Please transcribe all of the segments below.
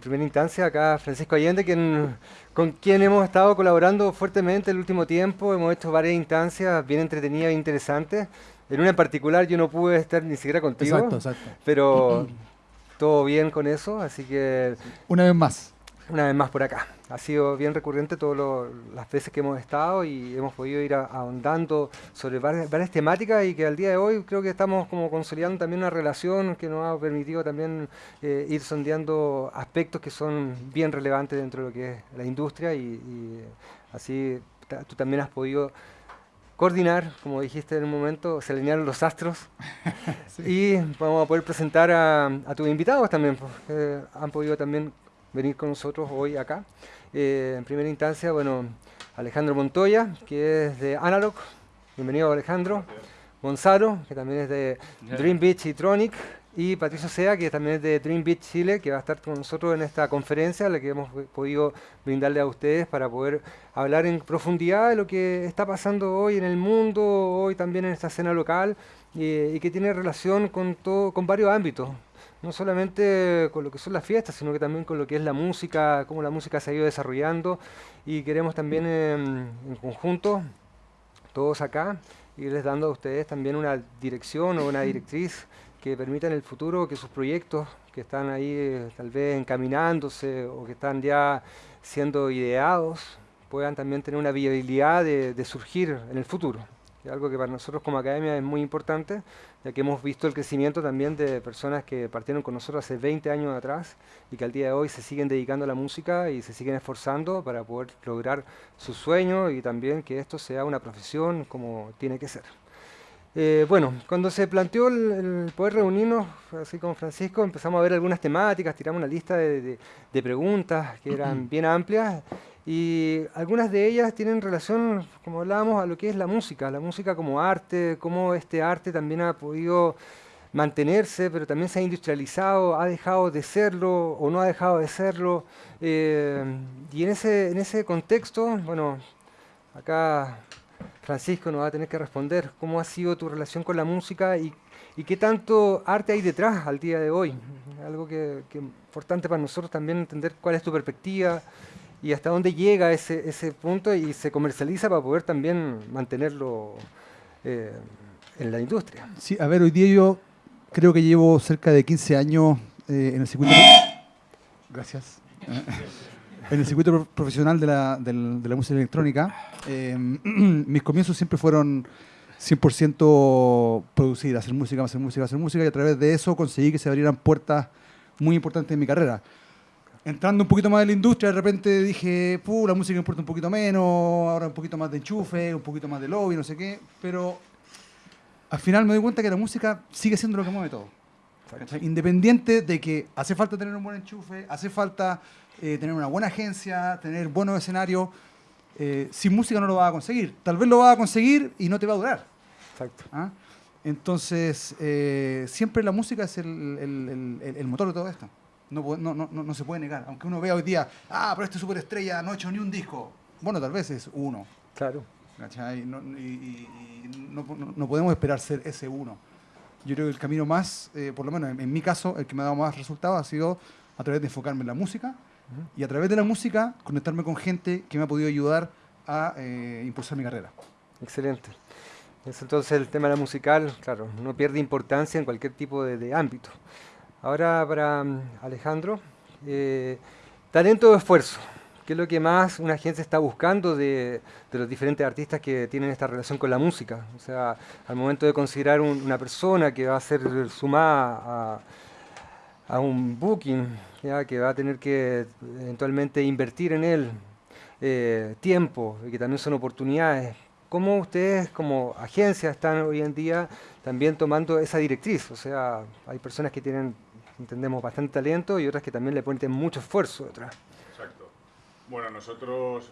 en primera instancia acá Francisco Allende, quien, con quien hemos estado colaborando fuertemente el último tiempo. Hemos hecho varias instancias bien entretenidas e interesantes. En una en particular yo no pude estar ni siquiera contigo, Exacto, exacto. pero todo bien con eso, así que Una vez más. una vez más por acá. Ha sido bien recurrente todas las veces que hemos estado y hemos podido ir a- ahondando sobre varias, varias temáticas y que al día de hoy creo que estamos como consolidando también una relación que nos ha permitido también eh, ir sondeando aspectos que son bien relevantes dentro de lo que es la industria y, y así tú también has podido coordinar, como dijiste en un momento, se alinearon los astros y vamos a poder presentar a, a tus invitados también, pues, que han podido también venir con nosotros hoy acá. Eh, en primera instancia, bueno, Alejandro Montoya, que es de Analog. Bienvenido Alejandro. Gonzalo, que también es de Dream Beach y Tronic. Y Patricio Sea, que también es de Dream Beach Chile, que va a estar con nosotros en esta conferencia, la que hemos podido brindarle a ustedes para poder hablar en profundidad de lo que está pasando hoy en el mundo, hoy también en esta escena local, eh, y que tiene relación con, todo, con varios ámbitos no solamente con lo que son las fiestas, sino que también con lo que es la música, cómo la música se ha ido desarrollando y queremos también em, en conjunto, todos acá, irles dando a ustedes también una dirección o una directriz que permita en el futuro que sus proyectos que están ahí eh, tal vez encaminándose o que están ya siendo ideados puedan también tener una viabilidad de, de surgir en el futuro. Algo que para nosotros como academia es muy importante, ya que hemos visto el crecimiento también de personas que partieron con nosotros hace 20 años atrás y que al día de hoy se siguen dedicando a la música y se siguen esforzando para poder lograr sus sueños y también que esto sea una profesión como tiene que ser. Eh, bueno, cuando se planteó el, el poder reunirnos, así con Francisco, empezamos a ver algunas temáticas, tiramos una lista de, de- de preguntas que eran bien amplias y algunas de ellas tienen relación, como hablábamos, a lo que es la música, la música como arte, cómo este arte también ha podido mantenerse, pero también se ha industrializado, ha dejado de serlo o no ha dejado de serlo. eh, y en ese, en ese contexto, bueno, acá Francisco nos va a tener que responder cómo ha sido tu relación con la música y, qué tanto arte hay detrás al día de hoy. Algo que, que es importante para nosotros también entender cuál es tu perspectiva y hasta dónde llega ese, ese punto y se comercializa para poder también mantenerlo eh, en la industria. Sí, a ver, hoy día yo creo que llevo cerca de 15 años eh, en el circuito. Gracias. en el circuito pro- profesional de la, del- de la música electrónica. Eh, mis comienzos siempre fueron 100% producir, hacer música, hacer música, hacer música, y a través de eso conseguí que se abrieran puertas muy importantes en mi carrera. Entrando un poquito más en la industria, de repente dije, Puh, la música importa un poquito menos, ahora un poquito más de enchufe, un poquito más de lobby, no sé qué, pero al final me doy cuenta que la música sigue siendo lo que mueve todo. ¿cachai? Independiente de que hace falta tener un buen enchufe, hace falta eh, tener una buena agencia, tener buenos escenarios, eh, sin música no lo vas a conseguir. Tal vez lo vas a conseguir y no te va a durar. Exacto. ¿ah? Entonces, eh, siempre la música es el, el- el- el motor de todo esto. No, no, no, no- se puede negar. Aunque uno vea hoy día, ah, pero este superestrella no ha hecho ni un disco. Bueno, tal vez es uno. Claro. ¿cachai? No, y y- y no, no- no podemos esperar ser ese uno. Yo creo que el camino más, eh, por lo menos en, en mi caso, el que me ha dado más resultados ha sido a través de enfocarme en la música y a través de la música conectarme con gente que me ha podido ayudar a eh, impulsar mi carrera. Excelente. Es entonces el tema de la musical, claro, no pierde importancia en cualquier tipo de, de ámbito. Ahora para mm, Alejandro, eh, talento o esfuerzo. ¿Qué es lo que más una agencia está buscando de, los diferentes artistas que tienen esta relación con la música? O sea, al momento de considerar un- una persona que va a ser sumada a, a un booking, ¿ya? que va a tener que eventualmente invertir en él eh, tiempo y que también son oportunidades. ¿Cómo ustedes como agencia están hoy en día también tomando esa directriz? O sea, hay personas que tienen, entendemos, bastante talento y otras que también le ponen mucho esfuerzo detrás. Exacto. Bueno, nosotros,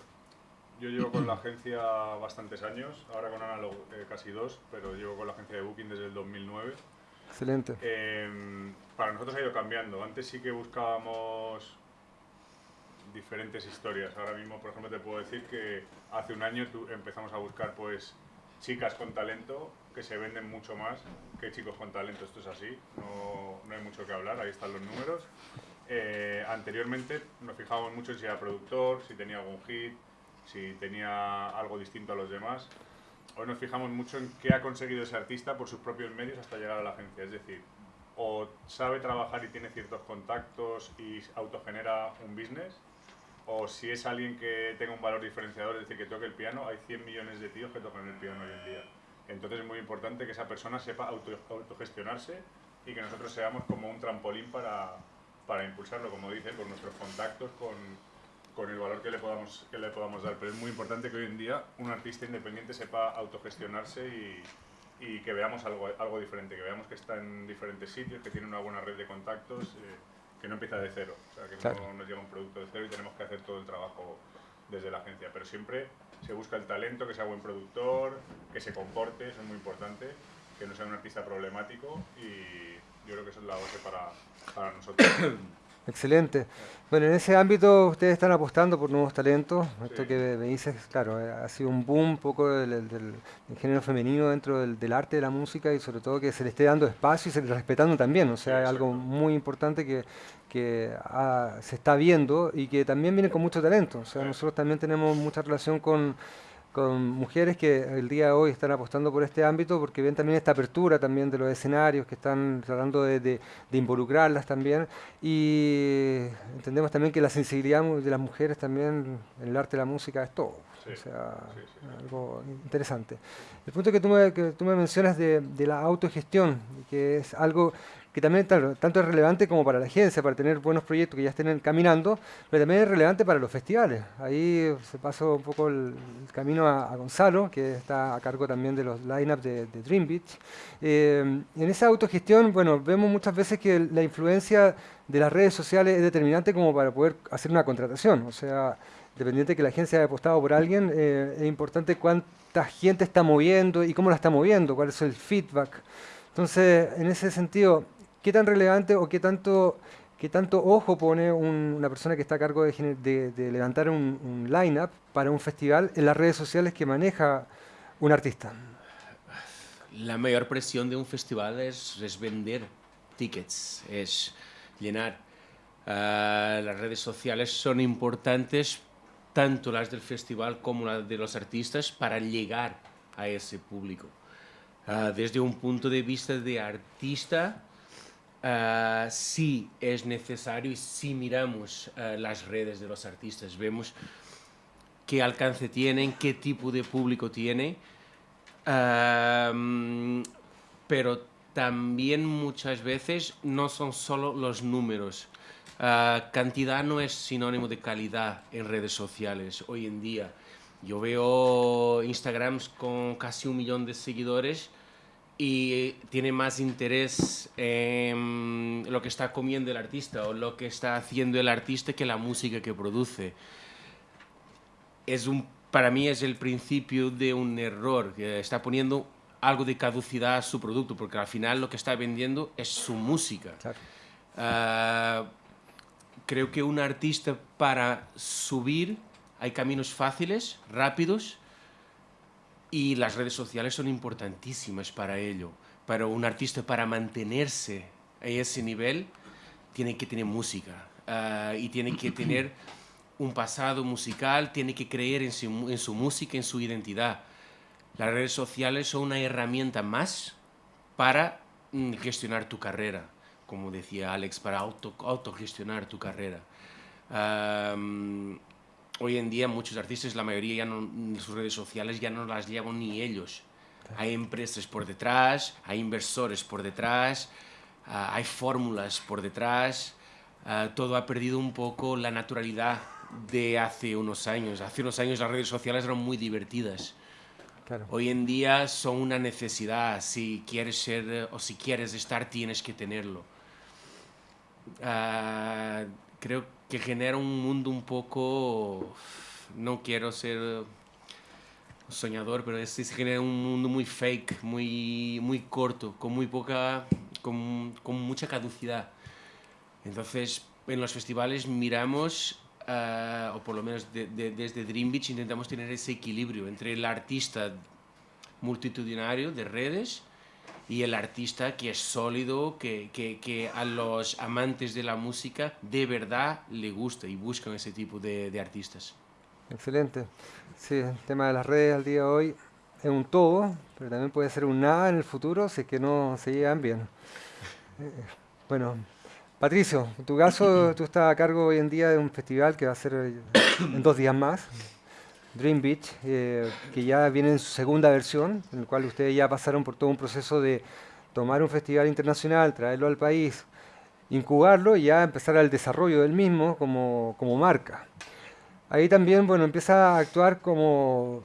yo llevo con la agencia bastantes años, ahora con Analog eh, casi dos, pero llevo con la agencia de Booking desde el 2009. Excelente. Eh, para nosotros ha ido cambiando. Antes sí que buscábamos diferentes historias. Ahora mismo, por ejemplo, te puedo decir que hace un año empezamos a buscar pues chicas con talento que se venden mucho más que chicos con talento. Esto es así, no, no hay mucho que hablar, ahí están los números. eh, anteriormente nos fijábamos mucho si era productor, si tenía algún hit, si tenía algo distinto a los demás. Hoy nos fijamos mucho en qué ha conseguido ese artista por sus propios medios hasta llegar a la agencia. Es decir, o sabe trabajar y tiene ciertos contactos y autogenera un business, o si es alguien que tenga un valor diferenciador, es decir, que toque el piano, hay 100 millones de tíos que tocan el piano hoy en día. Entonces es muy importante que esa persona sepa auto, autogestionarse y que nosotros seamos como un trampolín para, para impulsarlo, como dice, con nuestros contactos, con, con el valor que le, podamos, que le podamos dar. Pero es muy importante que hoy en día un artista independiente sepa autogestionarse y, y que veamos algo, algo diferente, que veamos que está en diferentes sitios, que tiene una buena red de contactos, eh, que no empieza de cero, o sea, que no nos llega un producto de cero y tenemos que hacer todo el trabajo desde la agencia. Pero siempre se busca el talento, que sea buen productor, que se comporte, eso es muy importante, que no sea un artista problemático y yo creo que eso es la base para, para nosotros. Excelente. Bueno, en ese ámbito ustedes están apostando por nuevos talentos. Esto que me dices, claro, eh, ha sido un boom un poco del, del, género femenino dentro del, arte de la música y sobre todo que se le esté dando espacio y se le respetando también. O sea, es algo muy importante que, que se está viendo y que también viene con mucho talento. O sea, nosotros también tenemos mucha relación con con mujeres que el día de hoy están apostando por este ámbito porque ven también esta apertura también de los escenarios, que están tratando de, de, involucrarlas también. Y entendemos también que la sensibilidad de las mujeres también en el arte de la música es todo, o sea, algo interesante. El punto que tú me, que tú me mencionas de, de la autogestión, que es algo que también tanto es relevante como para la agencia, para tener buenos proyectos que ya estén caminando, pero también es relevante para los festivales. Ahí se pasó un poco el, camino a, Gonzalo, que está a cargo también de los lineups de, de Dream Beach. Eh, en esa autogestión, bueno, vemos muchas veces que la influencia de las redes sociales es determinante como para poder hacer una contratación. O sea, dependiente de que la agencia haya apostado por alguien, eh, es importante cuánta gente está moviendo y cómo la está moviendo, cuál es el feedback. Entonces, en ese sentido, ¿qué tan relevante o qué tanto, qué tanto ojo pone una persona que está a cargo de, levantar un, un line-up para un festival en las redes sociales que maneja un artista? La mayor presión de un festival es, es vender tickets, es llenar. Uh, las redes sociales son importantes, tanto las del festival como las de los artistas, para llegar a ese público. Uh, desde un punto de vista de artista, Uh, sí es necesario y si miramos uh, las redes de los artistas, vemos qué alcance tienen, qué tipo de público tiene, uh, pero también muchas veces no son solo los números. cantidad no es sinónimo de calidad en redes sociales hoy en día. Yo veo Instagrams con casi un millón de seguidores y tiene más interés en lo que está comiendo el artista o lo que está haciendo el artista que la música que produce. Es un, para mí es el principio de un error, que está poniendo algo de caducidad a su producto, porque al final lo que está vendiendo es su música. Uh, creo que un artista para subir hay caminos fáciles, rápidos, y las redes sociales son importantísimas para ello. Pero un artista para mantenerse a ese nivel tiene que tener música uh, y tiene que tener un pasado musical, tiene que creer en su, en su, música, en su identidad. Las redes sociales son una herramienta más para mm, gestionar tu carrera, como decía Alex, para auto, autogestionar tu carrera. Um, hoy en día muchos artistas, la mayoría ya no, sus redes sociales ya no las llevan ni ellos. Hay empresas por detrás, hay inversores por detrás, uh, hay fórmulas por detrás. Uh, todo ha perdido un poco la naturalidad de hace unos años. Hace unos años las redes sociales eran muy divertidas. Claro. Hoy en día son una necesidad. Si quieres ser o si quieres estar, tienes que tenerlo. Uh, creo que genera un mundo un poco, no quiero ser soñador, pero es, se genera un mundo muy fake, muy, muy corto, con muy poca, con, con mucha caducidad. Entonces, en los festivales miramos, uh, o por lo menos de, de, desde Dream Beach intentamos tener ese equilibrio entre el artista multitudinario de redes y el artista que es sólido, que, que, que, a los amantes de la música de verdad le gusta y buscan ese tipo de, de, artistas. Excelente. Sí, el tema de las redes al día de hoy es un todo, pero también puede ser un nada en el futuro si es que no se llevan bien. Eh, bueno, Patricio, en tu caso tú estás a cargo hoy en día de un festival que va a ser en dos días más. Dream Beach, eh, que ya viene en su segunda versión, en el cual ustedes ya pasaron por todo un proceso de tomar un festival internacional, traerlo al país, incubarlo y ya empezar el desarrollo del mismo como, como marca. Ahí también, bueno, empieza a actuar como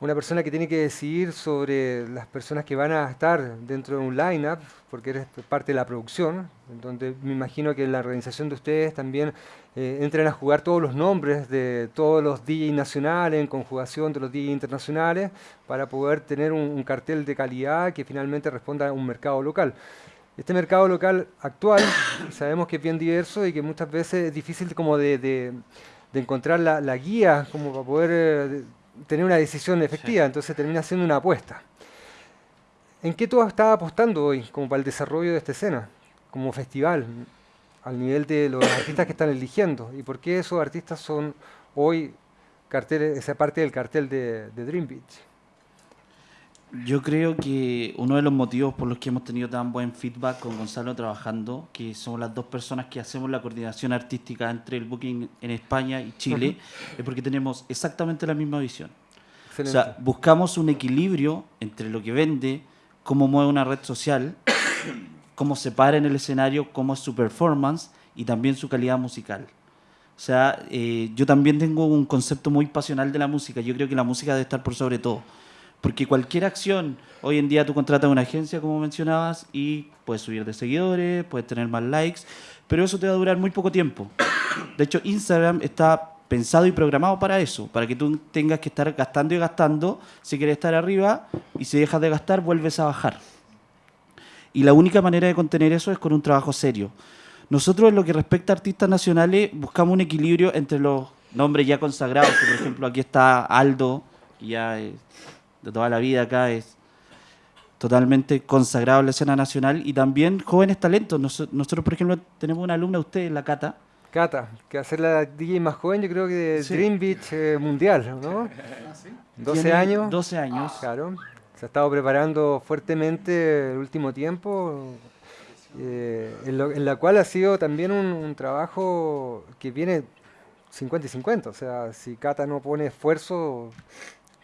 una persona que tiene que decidir sobre las personas que van a estar dentro de un line-up, porque eres parte de la producción, donde me imagino que la organización de ustedes también eh, entran a jugar todos los nombres de todos los DJ nacionales en conjugación de los DJ internacionales para poder tener un, cartel de calidad que finalmente responda a un mercado local. Este mercado local actual sabemos que es bien diverso y que muchas veces es difícil como de, de, encontrar la, la, guía como para poder eh, tener una decisión efectiva, entonces termina siendo una apuesta. ¿En qué tú estás apostando hoy como para el desarrollo de esta escena, como festival? al nivel de los artistas que están eligiendo y por qué esos artistas son hoy carteles, esa parte del cartel de, Dream Beach. Yo creo que uno de los motivos por los que hemos tenido tan buen feedback con Gonzalo trabajando, que somos las dos personas que hacemos la coordinación artística entre el booking en España y Chile, es porque tenemos exactamente la misma visión. O sea, buscamos un equilibrio entre lo que vende, cómo mueve una red social cómo se para en el escenario, cómo es su performance y también su calidad musical. O sea, eh, yo también tengo un concepto muy pasional de la música. Yo creo que la música debe estar por sobre todo. Porque cualquier acción, hoy en día tú contratas una agencia, como mencionabas, y puedes subir de seguidores, puedes tener más likes, pero eso te va a durar muy poco tiempo. De hecho, Instagram está pensado y programado para eso, para que tú tengas que estar gastando y gastando si quieres estar arriba, y si dejas de gastar, vuelves a bajar. Y la única manera de contener eso es con un trabajo serio. Nosotros en lo que respecta a artistas nacionales buscamos un equilibrio entre los nombres ya consagrados, por ejemplo aquí está Aldo, que ya de toda la vida acá es totalmente consagrado en la escena nacional, y también jóvenes talentos. nosotros, por ejemplo, tenemos una alumna, usted, la Cata. Cata, que hace la DJ más joven, yo creo que de Dream Beach eh, Mundial, ¿no? 12 ah, años. 12 años. Claro se ha estado preparando fuertemente el último tiempo, eh, en, la cual ha sido también un, trabajo que viene 50 y 50. O sea, si Cata no pone esfuerzo,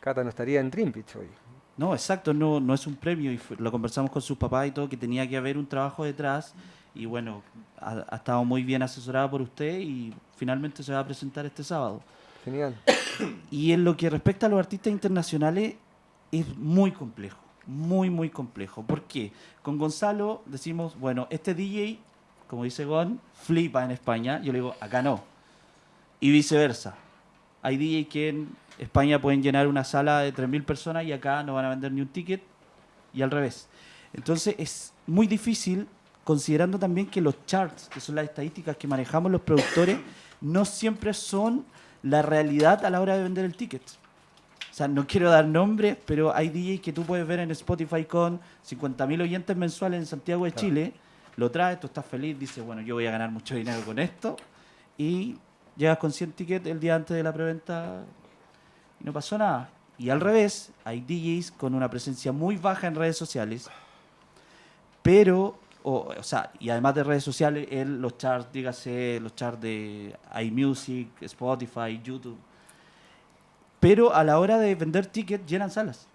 Cata no estaría en Dream hoy. No, exacto, no, no es un premio. Y lo conversamos con sus papás y todo, que tenía que haber un trabajo detrás. Y bueno, ha, ha estado muy bien asesorada por usted y finalmente se va a presentar este sábado. Genial. Y en lo que respecta a los artistas internacionales, es muy complejo, muy, muy complejo. ¿Por qué? Con Gonzalo decimos, bueno, este DJ, como dice Gon, flipa en España. Yo le digo, acá no. Y viceversa. Hay DJs que en España pueden llenar una sala de 3.000 personas y acá no van a vender ni un ticket. Y al revés. Entonces es muy difícil, considerando también que los charts, que son las estadísticas que manejamos los productores, no siempre son la realidad a la hora de vender el ticket. O sea, no quiero dar nombres, pero hay DJs que tú puedes ver en Spotify con 50.000 oyentes mensuales en Santiago de Chile. Lo traes, tú estás feliz, dices, bueno, yo voy a ganar mucho dinero con esto. Y llegas con 100 tickets el día antes de la preventa y no pasó nada. Y al revés, hay DJs con una presencia muy baja en redes sociales, pero, o, o sea, y además de redes sociales, en los charts, dígase, los charts de iMusic, Spotify, YouTube, pero a la hora de vender tickets llenan salas.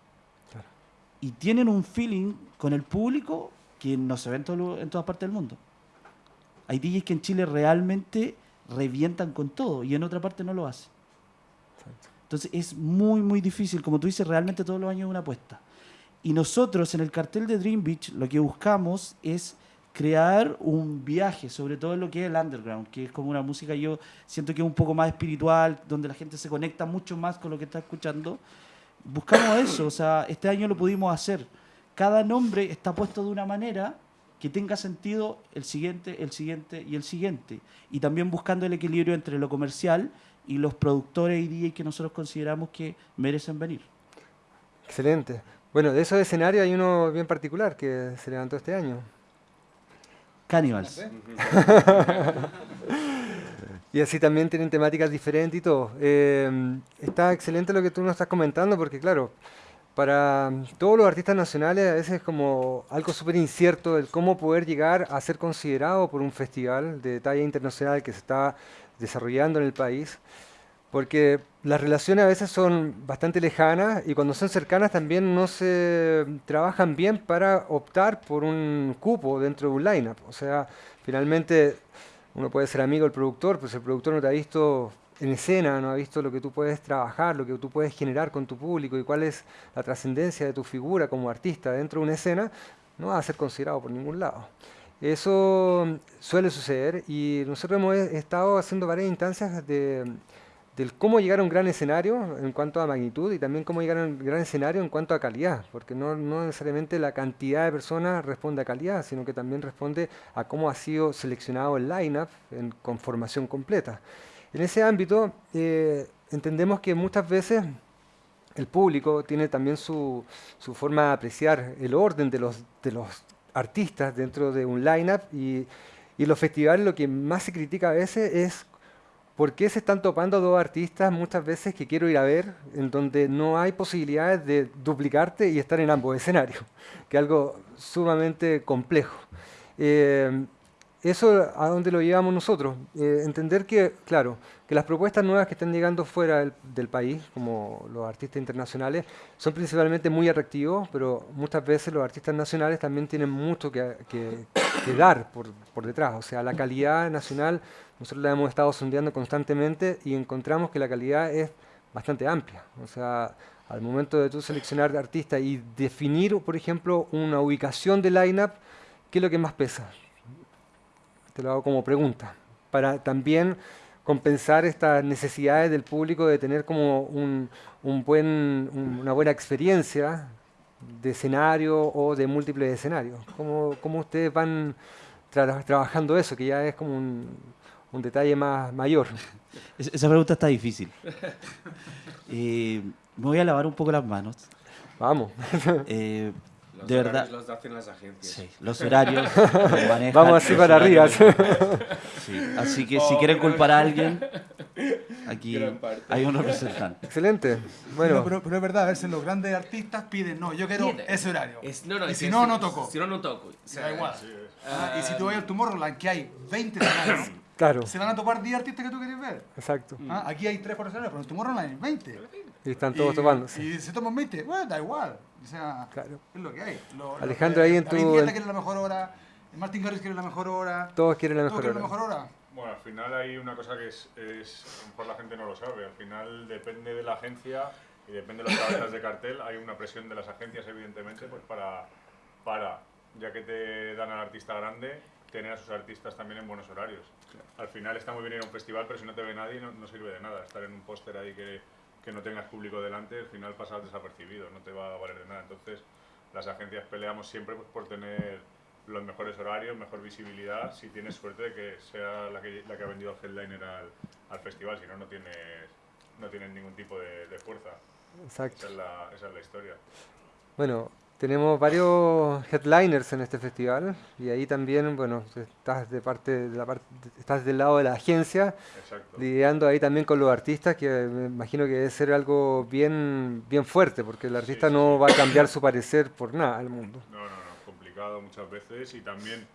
Y tienen un feeling con el público que no se ve en, todas partes del mundo. Hay DJs que en Chile realmente revientan con todo y en otra parte no lo hacen. Entonces es muy, muy difícil. Como tú dices, realmente todos los años es una apuesta. Y nosotros en el cartel de Dream Beach lo que buscamos es crear un viaje, sobre todo en lo que es el underground, que es como una música, yo siento que es un poco más espiritual, donde la gente se conecta mucho más con lo que está escuchando. Buscamos eso, o sea, este año lo pudimos hacer. Cada nombre está puesto de una manera que tenga sentido el siguiente, el siguiente y el siguiente. Y también buscando el equilibrio entre lo comercial y los productores y DJs que nosotros consideramos que merecen venir. Excelente. Bueno, de esos escenarios hay uno bien particular que se levantó este año. Cannibals. Y así también tienen temáticas diferentes y todo. Eh, está excelente lo que tú nos estás comentando porque, claro, para todos los artistas nacionales a veces es como algo súper incierto el cómo poder llegar a ser considerado por un festival de talla internacional que se está desarrollando en el país, porque las relaciones a veces son bastante lejanas y cuando son cercanas también no se trabajan bien para optar por un cupo dentro de un lineup. O sea, finalmente uno puede ser amigo del productor, pues el productor no te ha visto en escena, no ha visto lo que tú puedes trabajar, lo que tú puedes generar con tu público y cuál es la trascendencia de tu figura como artista dentro de una escena, no va a ser considerado por ningún lado. Eso suele suceder y nosotros hemos estado haciendo varias instancias de, del cómo llegar a un gran escenario en cuanto a magnitud y también cómo llegar a un gran escenario en cuanto a calidad, porque no, no necesariamente la cantidad de personas responde a calidad, sino que también responde a cómo ha sido seleccionado el line-up en conformación completa. En ese ámbito, eh, entendemos que muchas veces el público tiene también su, forma de apreciar el orden de los, de los artistas dentro de un line-up y, y los festivales lo que más se critica a veces es por qué se están topando dos artistas muchas veces que quiero ir a ver en donde no hay posibilidades de duplicarte y estar en ambos escenarios, que es algo sumamente complejo. Eh, eso a dónde lo llevamos nosotros. Eh, entender que, claro, que las propuestas nuevas que están llegando fuera del, país, como los artistas internacionales, son principalmente muy atractivos, pero muchas veces los artistas nacionales también tienen mucho que, dar por, por, detrás. O sea, la calidad nacional, nosotros la hemos estado sondeando constantemente y encontramos que la calidad es bastante amplia. O sea, al momento de tú seleccionar artistas y definir, por ejemplo, una ubicación de line-up, ¿qué es lo que más pesa? Te lo hago como pregunta, para también compensar estas necesidades del público de tener como un, buen, una buena experiencia de escenario o de múltiples escenarios. ¿Cómo, cómo ustedes van trabajando eso, que ya es como un, un detalle más mayor? Esa pregunta está difícil. Eh, me voy a lavar un poco las manos. Vamos. Eh, Los de verdad. los hacen las agencias. Sí, los horarios. los manejan Vamos así para arriba. Sí, Así que si Oh, quieren pero- culpar a alguien, aquí hay un representante. Excelente. Bueno, Bueno, pero, pero es verdad, a veces los grandes artistas piden, no, yo quiero Pide. ese horario. Es- no, no, y es si que no, si- no toco. Si no, no toco. Se da igual. Sí. Ah, y si tú vas al Tomorrowland, que hay 20 escenarios, claro, se van a topar 10 artistas que tú quieres ver. exacto. Ah, aquí hay 3 por escenario, pero en Tomorrowland hay 20. Y están todos y, topándose. Y se toman 20, bueno, da igual. O sea, Claro. es lo que hay. Lo- lo Alejandro, que- ahí en David tu- Guetta quiere la mejor hora, Martin Garrix quiere la mejor hora. Todos quieren la ¿Todos mejor quieren hora. la mejor hora? Bueno, al final hay una cosa que es, es, a lo mejor la gente no lo sabe, al final depende de la agencia y depende de las cabezas de cartel, hay una presión de las agencias evidentemente pues para, para, ya que te dan al artista grande, tener a sus artistas también en buenos horarios. Al final está muy bien ir a un festival, pero si no te ve nadie no, no sirve de nada. Estar en un póster ahí que, que no tengas público delante, al final pasas desapercibido, no te va a valer de nada. Entonces, las agencias peleamos siempre pues, por tener los mejores horarios, mejor visibilidad, si tienes suerte de que sea la que, la que ha vendido headliner al, al festival, si no, no tienes, no tienes ningún tipo de, de fuerza. Exacto. Esa es, la, esa es la historia. Bueno, tenemos varios headliners en este festival y ahí también, bueno, estás de parte de la parte, estás del lado de la agencia, Exacto. lidiando ahí también con los artistas, que me imagino que debe ser algo bien, bien fuerte, porque el artista sí, no sí. va a cambiar su parecer por nada al mundo. No, no, no, complicado muchas veces y también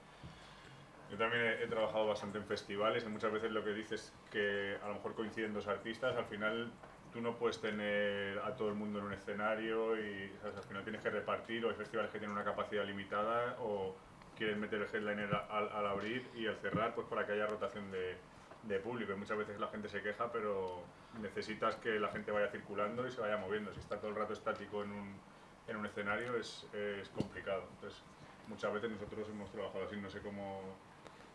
yo también he, he trabajado bastante en festivales y muchas veces lo que dices que a lo mejor coinciden dos artistas, al final tú no puedes tener a todo el mundo en un escenario y ¿sabes? al final tienes que repartir o hay festivales que tienen una capacidad limitada o quieren meter el headliner al, al abrir y al cerrar pues para que haya rotación de, de público y muchas veces la gente se queja pero necesitas que la gente vaya circulando y se vaya moviendo si está todo el rato estático en un, en un escenario es, es complicado entonces muchas veces nosotros hemos trabajado así no sé cómo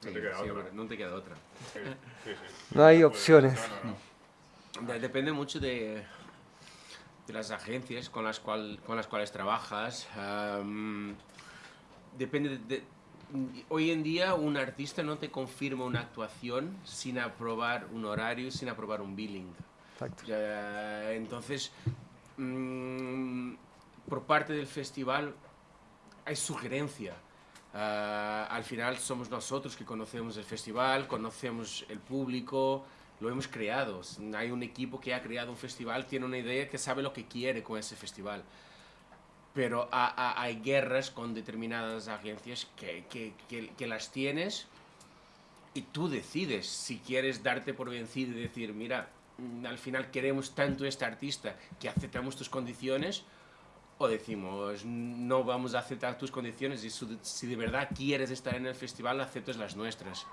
no Sí, te queda sí, otra no te queda otra. Sí, sí, sí. No hay puedes- opciones. no, no, no. De- Depende mucho de, de las agencias con las, cual, con las cuales trabajas. am, depende de, Hoy en día un artista no te confirma una actuación sin aprobar un horario, sin aprobar un billing. Exacto. Ya, entonces, mm, por parte del festival hay sugerencia. Ah, al final somos nosotros que conocemos el festival, conocemos el público, lo hemos creado. Hay un equipo que ha creado un festival, tiene una idea que sabe lo que quiere con ese festival. Pero hay guerras con determinadas agencias que, que, que, que las tienes y tú decides si quieres darte por vencido y decir, mira, mm, al final queremos tanto este artista que aceptamos tus condiciones o decimos no vamos a aceptar tus condiciones y si de verdad quieres estar en el festival aceptas las nuestras.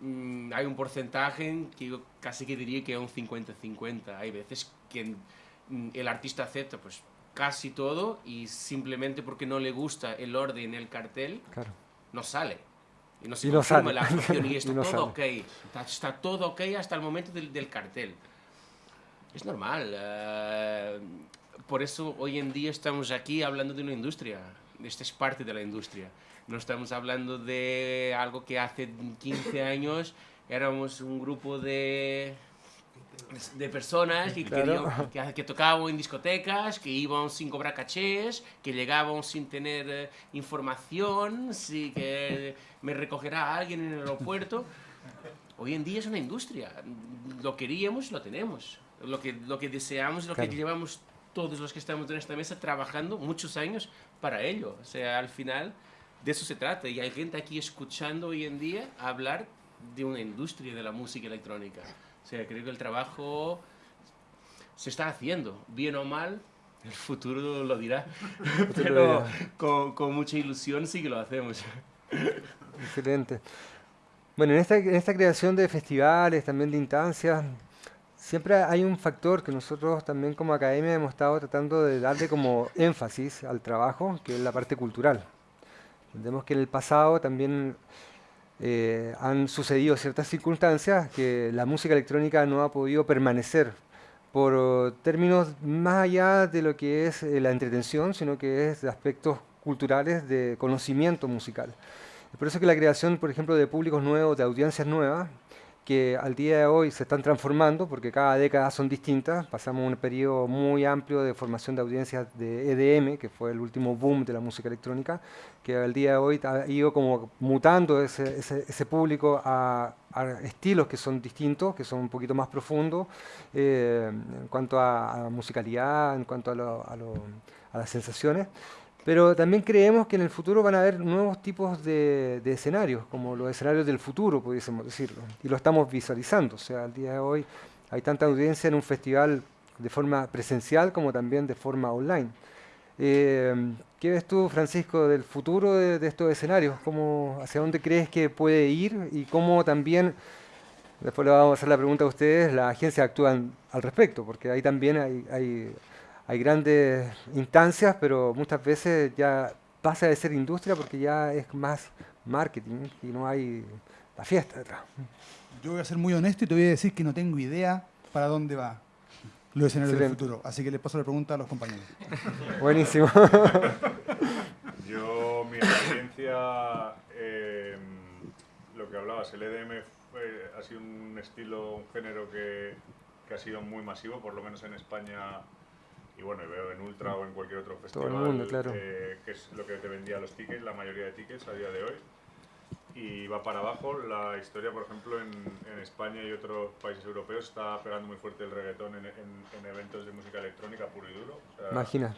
Mm, hay un porcentaje que yo casi que diría que es un 50-50. Hay veces que mm, el artista acepta pues casi todo y simplemente porque no le gusta el orden, el cartel, no sale. Y no se y no la actuación y está todo ok. Está, todo ok hasta el momento del, del cartel. Es normal. Uh, por eso hoy en día estamos aquí hablando de una industria. Esta es parte de la industria. No estamos hablando de algo que hace 15 años éramos un grupo de de personas que, que, que, tocaban en discotecas, que iban sin cobrar cachés, que llegaban sin tener eh, información, si que me recogerá alguien en el aeropuerto. Hoy en día es una industria. Lo queríamos, lo tenemos. Lo que, lo que deseamos, lo que llevamos todos los que estamos en esta mesa trabajando muchos años para ello. O sea, al final de eso se trata. Y hay gente aquí escuchando hoy en día hablar de una industria de la música electrónica. O sea, creo que el trabajo se está haciendo, bien o mal, el futuro lo dirá. Pero con, con, mucha ilusión sí que lo hacemos. Excelente. Bueno, en esta, en esta creación de festivales, también de instancias, siempre hay un factor que nosotros también como academia hemos estado tratando de darle como énfasis al trabajo, que es la parte cultural. Entendemos que en el pasado también eh, han sucedido ciertas circunstancias que la música electrónica no ha podido permanecer por términos más allá de lo que es eh, la entretención, sino que es de aspectos culturales de conocimiento musical. Por eso que la creación, por ejemplo, de públicos nuevos, de audiencias nuevas, que al día de hoy se están transformando, porque cada década son distintas. Pasamos un periodo muy amplio de formación de audiencias de EDM, que fue el último boom de la música electrónica, que al día de hoy ha ido como mutando ese, ese, público a, estilos que son distintos, que son un poquito más profundos, eh, en cuanto a, musicalidad, en cuanto a, a las sensaciones. Pero también creemos que en el futuro van a haber nuevos tipos de, escenarios, como los escenarios del futuro, pudiésemos decirlo. Y lo estamos visualizando. O sea, al día de hoy hay tanta audiencia en un festival de forma presencial como también de forma online. Eh, ¿Qué ves tú, Francisco, del futuro de, estos escenarios? ¿Cómo, ¿Hacia dónde crees que puede ir? Y cómo también, después le vamos a hacer la pregunta a ustedes, las agencias actúan al respecto, porque ahí también hay grandes instancias, pero muchas veces ya pasa de ser industria porque ya es más marketing y no hay la fiesta detrás. Yo voy a ser muy honesto y te voy a decir que no tengo idea para dónde va los escenarios del futuro. Así que le paso la pregunta a los compañeros. Buenísimo. Yo, mi experiencia, em, lo que hablabas, el EDM ha sido un estilo, un género que, que ha sido muy masivo, por lo menos en España y bueno, veo en Ultra o en cualquier otro festival, mundo, claro. eh, que es lo que te vendía los tickets, la mayoría de tickets a día de hoy. Y va para abajo. La historia, por ejemplo, en, en España y otros países europeos está pegando muy fuerte el reggaetón en, en, eventos de música electrónica puro y duro. Imagina.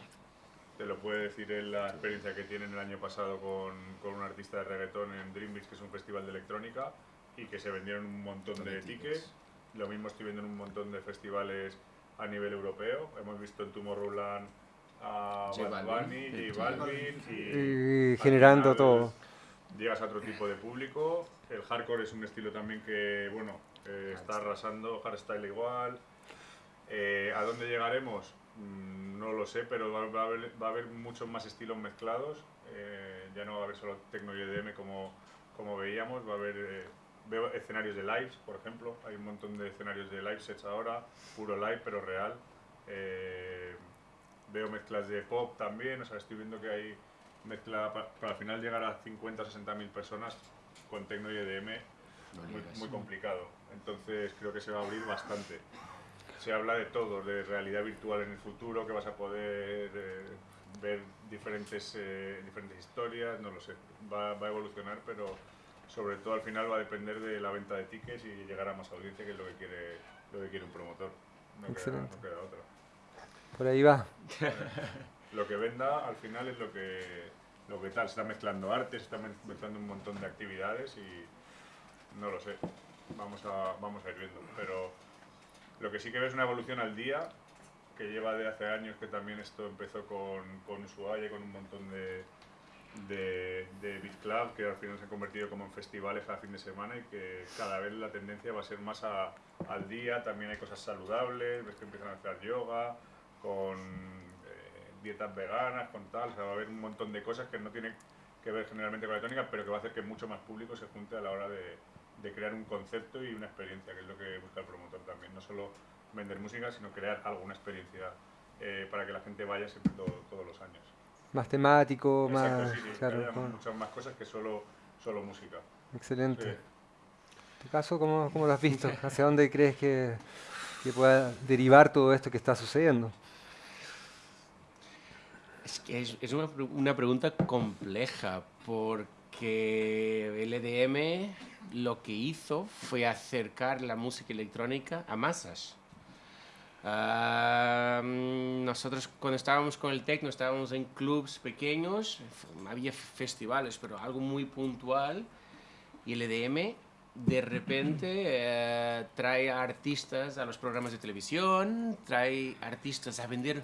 Te lo puede decir en la experiencia que tienen el año pasado con, con un artista de reggaetón en Dream Beach, que es un festival de electrónica, y que se vendieron un montón de tickets. Lo mismo estoy viendo en un montón de festivales a nivel europeo. Hemos visto en Tomorrowland a Bad Bunny y Balvin y, generando todo. Llegas a otro tipo de público. El hardcore es un estilo también que, bueno, eh, está arrasando, hardstyle igual. Eh, ¿A dónde llegaremos? Mm, no lo sé, pero va, a haber, va, a haber, muchos más estilos mezclados. Eh, ya no va a haber solo techno y EDM como, como veíamos, va a haber veo escenarios de lives, por ejemplo, hay un montón de escenarios de live sets ahora, puro live pero real. Eh, veo mezclas de pop también, o sea, estoy viendo que hay mezcla para, al final llegar a 50 o 60 mil personas con Tecno y EDM, muy, muy complicado. Entonces creo que se va a abrir bastante. se habla de todo, de realidad virtual en el futuro, que vas a poder eh, ver diferentes, eh, diferentes historias, no lo sé, va, va, a evolucionar, pero sobre todo al final va a depender de la venta de tickets y llegar a más audiencia, que es lo que quiere, lo que quiere un promotor. No Excelente. Queda, no queda otra. Por ahí va. lo que venda al final es lo que, lo que tal, se está mezclando arte, se está mezclando un montón de actividades y no lo sé, vamos a, vamos a ir viendo, pero lo que sí que ves es una evolución al día, que lleva de hace años que también esto empezó con, con Ushuaia, con un montón de, de, de Beat Club, que al final se han convertido como en festivales cada fin de semana y que cada vez la tendencia va a ser más a, al día, también hay cosas saludables, ves que empiezan a hacer yoga, con eh, dietas veganas, con tal, o sea, va a haber un montón de cosas que no tienen que ver generalmente con la tónica, pero que va a hacer que mucho más público se junte a la hora de, de crear un concepto y una experiencia, que es lo que busca el promotor también, no solo vender música, sino crear alguna experiencia eh, para que la gente vaya siempre todo, todos los años. Más temático, Exacto, más... sí, sí, claro, con- muchas más cosas que solo, solo música. Excelente. Sí. ¿En tu caso cómo, cómo lo has visto? ¿Hacia dónde crees que, que pueda derivar todo esto que está sucediendo? Es que es, es una, una pregunta compleja porque el EDM lo que hizo fue acercar la música electrónica a masas. Mm, nosotros cuando estábamos con el techno estábamos en clubs pequeños, había festivales, pero algo muy puntual y el EDM de repente eh, trae a artistas a los programas de televisión, trae artistas a vender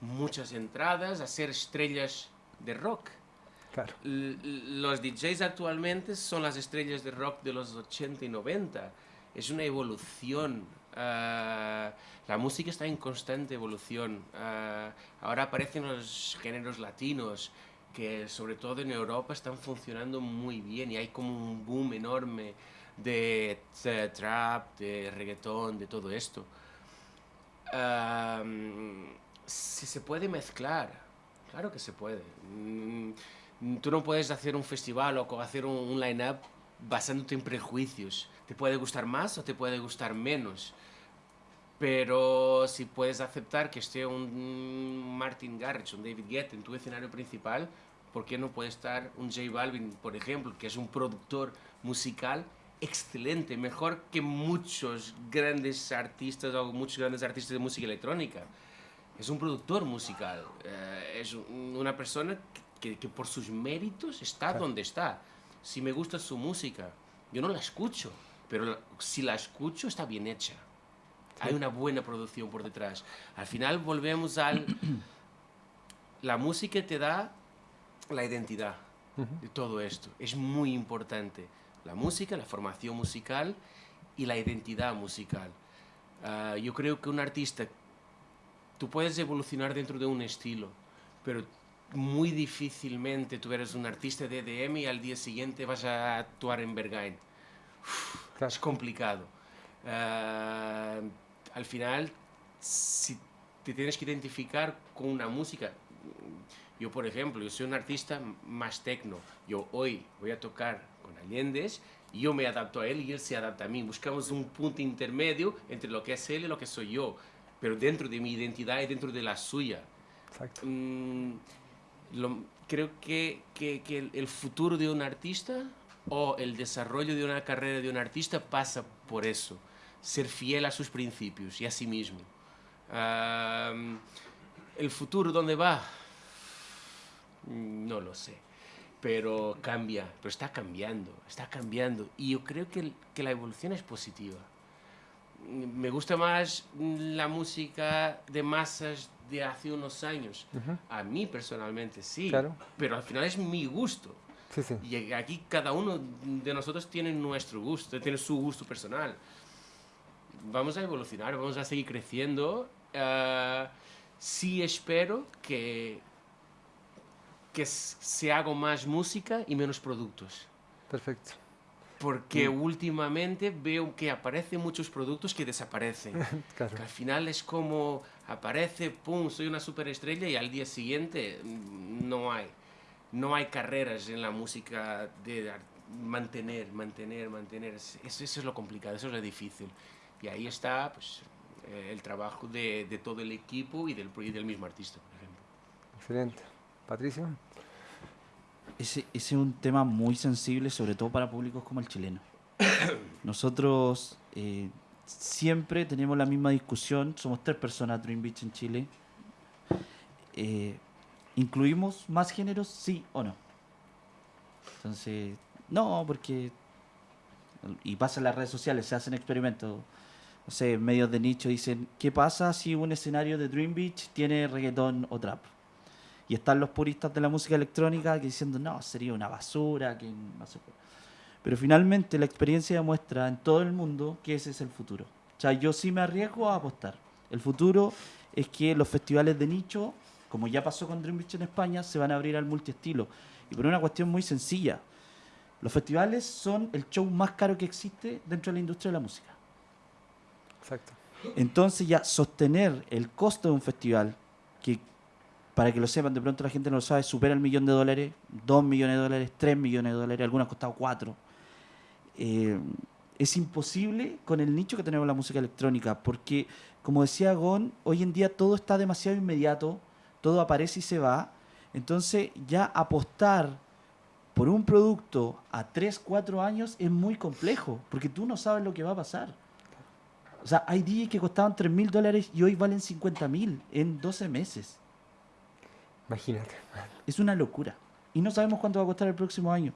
muchas entradas, a ser estrellas de rock. Claro. Los DJs actualmente son las estrellas de rock de los 80 y 90. Es una evolución. Ah, la música está en constante evolución. Ah, ahora aparecen los géneros latinos que sobre todo en Europa están funcionando muy bien y hay como un boom enorme de eh, trap, de reggaetón, de todo esto. Am, si se puede mezclar, claro que se puede. Mm, Tú no puedes hacer un festival o hacer un, un line-up basándote en prejuicios. Te puede gustar más o te puede gustar menos. Pero si puedes aceptar que esté un Martin Garrix, un David Guetta en tu escenario principal, ¿por qué no puede estar un J Balvin, por ejemplo, que es un productor musical excelente, mejor que muchos grandes artistas o muchos grandes artistas de música electrónica? Es un productor musical, eh, es un- una persona que, que por sus méritos está donde está. Si me gusta su música, yo no la escucho, pero la- si la escucho está bien hecha. Hay una buena producción por detrás. Al final volvemos al... La música te da la identidad de todo esto. Es muy importante. La música, la formación musical y la identidad musical. Ah, yo creo que un artista, tú puedes evolucionar dentro de un estilo, pero muy difícilmente tú eres un artista de EDM y al día siguiente vas a actuar en Berghain. Claro. Es complicado. Ah, al final, si te tienes que identificar con una música, yo por ejemplo, yo soy un artista más tecno. Yo hoy voy a tocar con Allendez y yo me adapto a él y él se adapta a mí. Buscamos un punto intermedio entre lo que es él y lo que soy yo, pero dentro de mi identidad y dentro de la suya. Exacto. Mm, lo- creo que, que- que el, el futuro de un artista o el desarrollo de una carrera de un artista pasa por eso, ser fiel a sus principios y a sí mismo. El futuro, ¿dónde va? No lo sé, pero cambia, pero está cambiando, está cambiando. Y yo creo que, que la evolución es positiva. Me gusta más la música de masas de hace unos años. A mí personalmente sí, Claro. pero al final es mi gusto. Sí, sí. Y aquí cada uno de nosotros tiene nuestro gusto, tiene su gusto personal. Vamos a evolucionar, vamos a seguir creciendo. Ah, sí espero que, que se haga más música y menos productos. Perfecto. Porque últimamente veo que aparecen muchos productos que desaparecen. Claro. Que al final es como aparece, pum, soy una superestrella y al día siguiente mm, no hay. No hay carreras en la música de mantener, mantener, mantener. Es- Eso, eso es lo complicado, eso es lo difícil. Y ahí está pues, eh, el trabajo de, de, todo el equipo y del, y del mismo artista, por ejemplo. Excelente. Patricio. Ese, ese, es un tema muy sensible, sobre todo para públicos como el chileno. Nosotros eh, siempre tenemos la misma discusión, somos tres personas Dream Beach en Chile. Eh, ¿Incluimos más géneros, sí o no? Entonces, no, porque... Y pasa en las redes sociales, se hacen experimentos. No sé, medios de nicho dicen, ¿qué pasa si un escenario de Dream Beach tiene reggaetón o trap? Y están los puristas de la música electrónica que diciendo, no, sería una basura, que no sé Pero finalmente la experiencia demuestra en todo el mundo que ese es el futuro. O sea, yo sí me arriesgo a apostar. El futuro es que los festivales de nicho, como ya pasó con Dream Beach en España, se van a abrir al multiestilo. Y por una cuestión muy sencilla. Los festivales son el show más caro que existe dentro de la industria de la música. Exacto. Entonces ya sostener el costo de un festival, que para que lo sepan, de pronto la gente no lo sabe, supera el millón de dólares, dos millones de dólares, tres millones de dólares, algunos han costado cuatro. Eh, es imposible con el nicho que tenemos la música electrónica, porque, como decía Gon, hoy en día todo está demasiado inmediato, todo aparece y se va. Entonces, ya apostar por un producto a 3, 4 años es muy complejo, porque tú no sabes lo que va a pasar. O sea, hay días que costaban 3 mil dólares y hoy valen 50 mil en 12 meses. Imagínate. Es una locura. Y no sabemos cuánto va a costar el próximo año.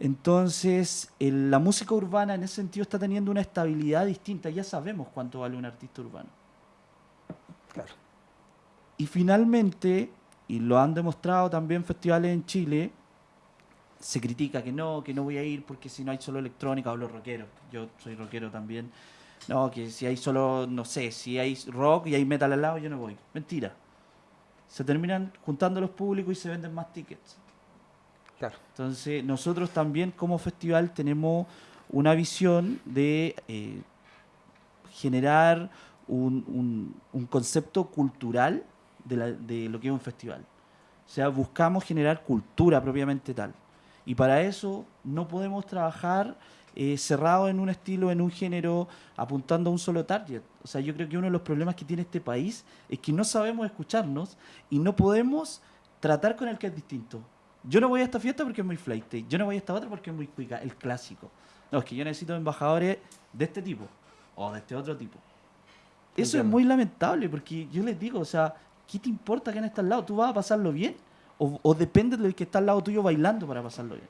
Entonces, el, la música urbana en ese sentido está teniendo una estabilidad distinta. Ya sabemos cuánto vale un artista urbano. Claro. Y finalmente, y lo han demostrado también festivales en Chile, se critica que no, que no voy a ir porque si no hay solo electrónica o los rockeros. Yo soy rockero también. No, que si hay solo, no sé, si hay rock y hay metal al lado, yo no voy. Mentira. Se terminan juntando los públicos y se venden más tickets. Claro. Entonces, nosotros también como festival tenemos una visión de eh, generar un, concepto cultural de lo que es un festival. O sea, buscamos generar cultura propiamente tal. Y para eso no podemos trabajar eh, cerrado en un estilo, en un género, apuntando a un solo target. O sea, yo creo que uno de los problemas que tiene este país es que no sabemos escucharnos y no podemos tratar con el que es distinto. Yo no voy a esta fiesta porque es muy flight, yo no voy a esta otra porque es muy cuica, el clásico. No, es que yo necesito embajadores de este tipo o de este otro tipo. Eso Entiendo. es muy lamentable porque yo les digo, o sea, ¿qué te importa que en está al lado? ¿Tú vas a pasarlo bien? O, o depende del que está al lado tuyo bailando para pasarlo bien.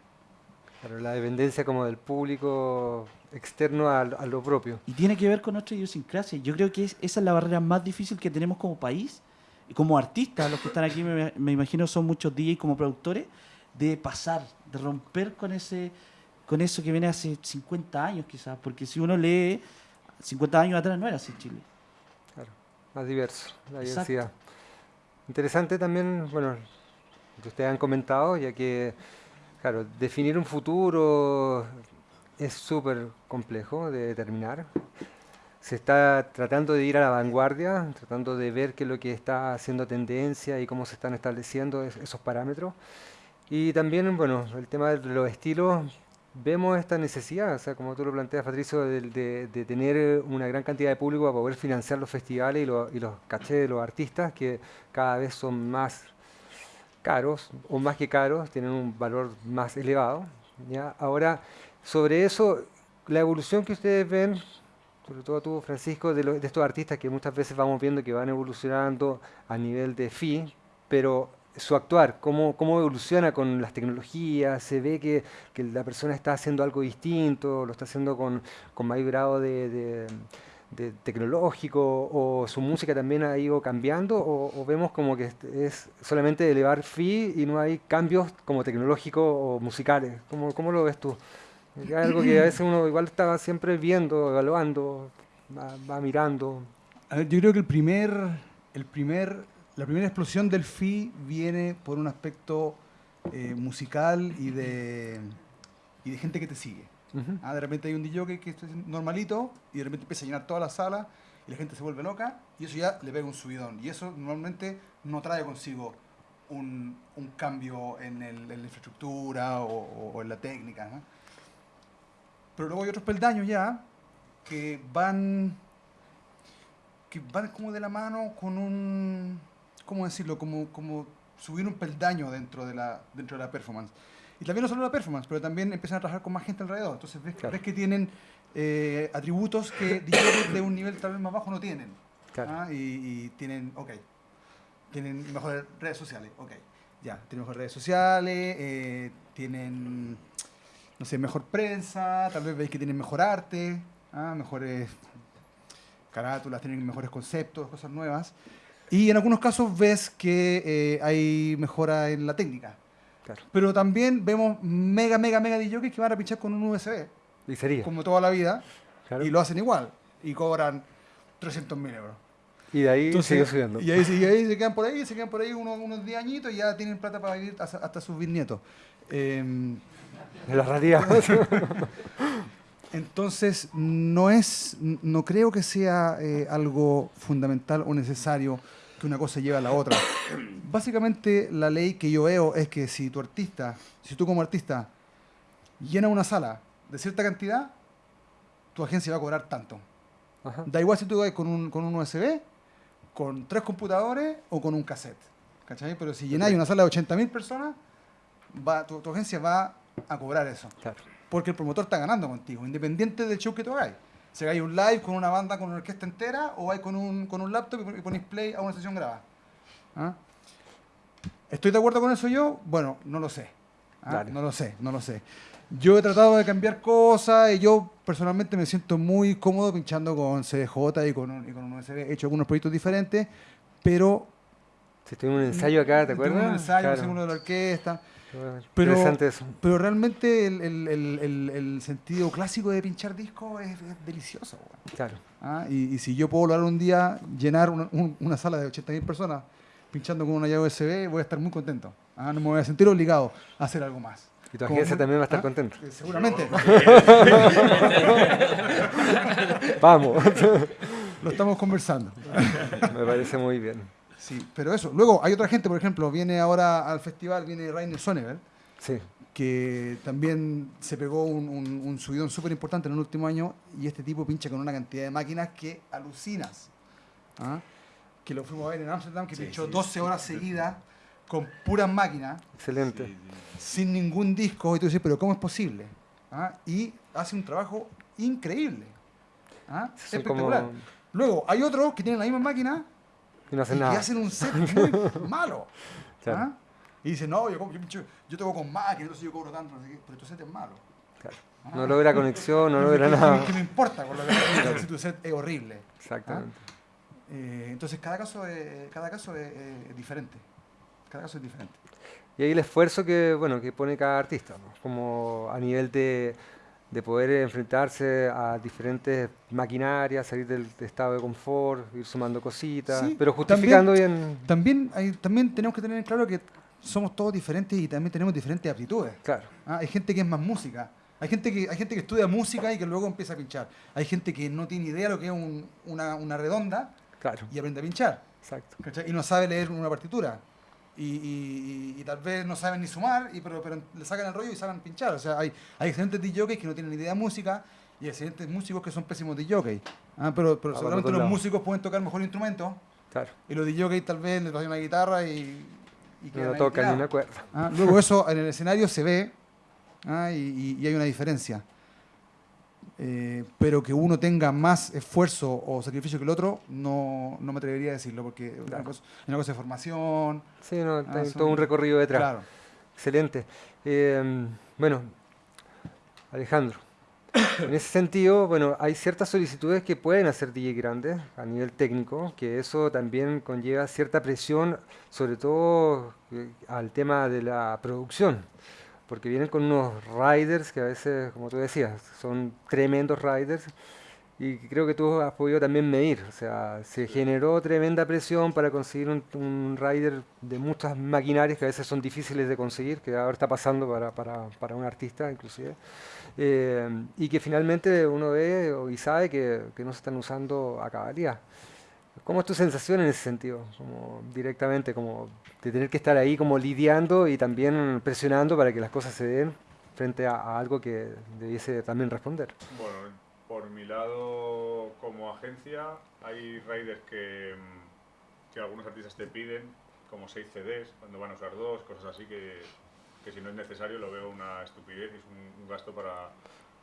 Claro, la dependencia como del público externo a, a, lo propio. Y tiene que ver con nuestra idiosincrasia. Yo creo que es, esa es la barrera más difícil que tenemos como país, como artistas, los que están aquí, me, me imagino son muchos DJs como productores, de pasar, de romper con ese con eso que viene hace 50 años quizás, porque si uno lee 50 años atrás no era así Chile. Claro, más diverso, la diversidad. Interesante también, bueno, que ustedes han comentado, ya que Claro, definir un futuro es súper complejo de determinar. Se está tratando de ir a la vanguardia, tratando de ver qué es lo que está haciendo tendencia y cómo se están estableciendo es, esos parámetros. Y también, bueno, el tema de los estilos, vemos esta necesidad, o sea, como tú lo planteas, Patricio, de, de, tener una gran cantidad de público para poder financiar los festivales y, y los cachés de los artistas, que cada vez son más caros, o más que caros, tienen un valor más elevado. ¿ya? Ahora, sobre eso, la evolución que ustedes ven, sobre todo tú, Francisco, de, lo, de, estos artistas que muchas veces vamos viendo que van evolucionando a nivel de fee, pero su actuar, cómo, cómo evoluciona con las tecnologías, se ve que, que, la persona está haciendo algo distinto, lo está haciendo con, con mayor grado de, de de tecnológico o su música también ha ido cambiando o, o, vemos como que es solamente elevar fee y no hay cambios como tecnológicos o musicales? ¿Cómo, cómo lo ves tú? Es algo que a veces uno igual estaba siempre viendo, evaluando, va, va mirando. Ver, yo creo que el primer, el primer, la primera explosión del fee viene por un aspecto eh, musical y de, y de gente que te sigue. Uh -huh. ah, de repente hay un DJ que es normalito y de repente empieza a llenar toda la sala y la gente se vuelve loca y eso ya le pega un subidón. Y eso normalmente no trae consigo un, un cambio en, el, en, la infraestructura o, o, o en la técnica. ¿no? Pero luego hay otros peldaños ya que van, que van como de la mano con un, ¿cómo decirlo? Como, como subir un peldaño dentro de la, dentro de la performance. Y también no solo la performance, pero también empiezan a trabajar con más gente alrededor. Entonces ves, Claro. ves que tienen eh, atributos que de un nivel tal vez más bajo no tienen. Claro. ¿ah? Y, y tienen, ok, tienen mejores redes sociales, ok. Ya, tienen mejores redes sociales, eh, tienen, no sé, mejor prensa, tal vez veis que tienen mejor arte, ¿ah? mejores carátulas, tienen mejores conceptos, cosas nuevas. Y en algunos casos ves que eh, hay mejora en la técnica. Claro. Pero también vemos mega, mega, mega DJs que van a pinchar con un USB, Y sería. como toda la vida, claro. y lo hacen igual, y cobran 300 mil euros. Y de ahí Entonces, sigue subiendo. Y ahí, y ahí se quedan por ahí, se quedan por ahí unos, unos 10 añitos y ya tienen plata para vivir hasta, hasta sus bisnietos. Em, De la realidad. entonces, no es, no creo que sea eh, algo fundamental o necesario que una cosa lleve a la otra. Básicamente, la ley que yo veo es que si tu artista, si tú como artista llenas una sala de cierta cantidad, tu agencia va a cobrar tanto. Ajá. Da igual si tú vas con un, con un USB, con tres computadores o con un cassette. ¿Cachai? Pero si llenáis una sala de 80.000 personas, va, tu, tu agencia va a cobrar eso. Claro. Porque el promotor está ganando contigo, independiente del show que tú hagáis. Si hagáis un live con una banda, con una orquesta entera, o vais con un, con un laptop y pon- y ponéis play a una sesión grabada. ¿Ah? ¿Estoy de acuerdo con eso yo? Bueno, no lo sé. ¿Ah? No lo sé, no lo sé. Yo he tratado de cambiar cosas y yo personalmente me siento muy cómodo pinchando con CDJ y con un, y con un USB. He hecho algunos proyectos diferentes, pero... Si en un ensayo acá, ¿te acuerdas? Un ensayo, Claro. uno de la orquesta. Pero, Pero- Interesante eso. Pero realmente el, el- el- el- el sentido clásico de pinchar disco es, es delicioso. Claro. Ah, y, y si yo puedo lograr un día llenar una, un- una sala de 80.000 personas pinchando con una llave USB, voy a estar muy contento. Ah, no me voy a sentir obligado a hacer algo más. Y tu agencia también va a estar ¿Ah? contenta. Eh, Seguramente. Vamos. Lo estamos conversando. Me parece muy bien. Sí, pero eso. Luego hay otra gente, por ejemplo, viene ahora al festival, viene Rainer Sonneberg, Sí. que también se pegó un, un- un subidón súper importante en el último año y este tipo pincha con una cantidad de máquinas que alucinas. ¿Ah? Que lo fuimos a ver en Amsterdam, que Sí, pinchó sí, 12 horas seguidas con puras máquinas, Excelente. sin ningún disco, y tú dices, pero ¿cómo es posible? ¿Ah? Y hace un trabajo increíble. ¿Ah? Espectacular. como- Luego, hay otros que tienen la misma máquina Y no y hacen que nada. hacen un set muy malo. Claro. ¿Ah? Y dicen, no, yo, yo, yo, toco con máquina, entonces yo cobro tanto, pero tu set es malo. Claro. Ah. No logra conexión, no ¿Qué- logra nada. ¿Qué me importa con lo que si tu set es horrible? Exactamente. Eh, entonces, cada caso, es, cada caso es, es diferente. Cada caso es diferente. Y ahí el esfuerzo que, bueno, que pone cada artista, ¿no? como a nivel de, de poder enfrentarse a diferentes maquinarias, salir del estado de confort, ir sumando cositas, Sí, pero justificando bien, También, hay, también tenemos que tener en claro que somos todos diferentes y también tenemos diferentes aptitudes. claro, Ah, hay gente que es más música. Hay gente, que, hay gente que estudia música y que luego empieza a pinchar. Hay gente que no tiene idea de lo que es un- una, una redonda claro, y aprende a pinchar. exacto. ¿cachai? Y no sabe leer una partitura. Y, y- y- tal vez no saben ni sumar, y, pero, pero le sacan el rollo y saben pinchar. O sea, hay, hay excelentes DJs que no tienen ni idea de música y excelentes músicos que son pésimos DJs. Ah, pero pero Ah, seguramente los músicos pueden tocar mejor instrumento Claro, y los DJs tal vez les tocan una guitarra y, y no ahí tocan ni una cuerda. Ah, luego eso en el escenario se ve ah, y- y hay una diferencia. Eh, pero que uno tenga más esfuerzo o sacrificio que el otro, no, no me atrevería a decirlo, porque es una Claro. cosa, es una cosa de formación. Sí, no, Ah, hay son- todo un recorrido detrás. Claro. Excelente. Eh, bueno, Alejandro, en ese sentido, bueno, hay ciertas solicitudes que pueden hacer DJ grandes a nivel técnico, que eso también conlleva cierta presión, sobre todo eh, al tema de la producción, porque vienen con unos riders que a veces, como tú decías, son tremendos riders. Y creo que tú has podido también medir, o sea, se generó tremenda presión para conseguir un, un rider de muchas maquinarias que a veces son difíciles de conseguir, que ahora está pasando para, para, para un artista inclusive, eh, y que finalmente uno ve y sabe que, que no se están usando a cabalidad. ¿Cómo es tu sensación en ese sentido? Como directamente, como de tener que estar ahí como lidiando y también presionando para que las cosas se den frente a, a algo que debiese también responder. Bueno, por mi lado, como agencia hay riders que, mm, que algunos artistas te piden, como 6 CDs, cuando van a usar dos, cosas así que, que si no es necesario lo veo una estupidez es un, un gasto para,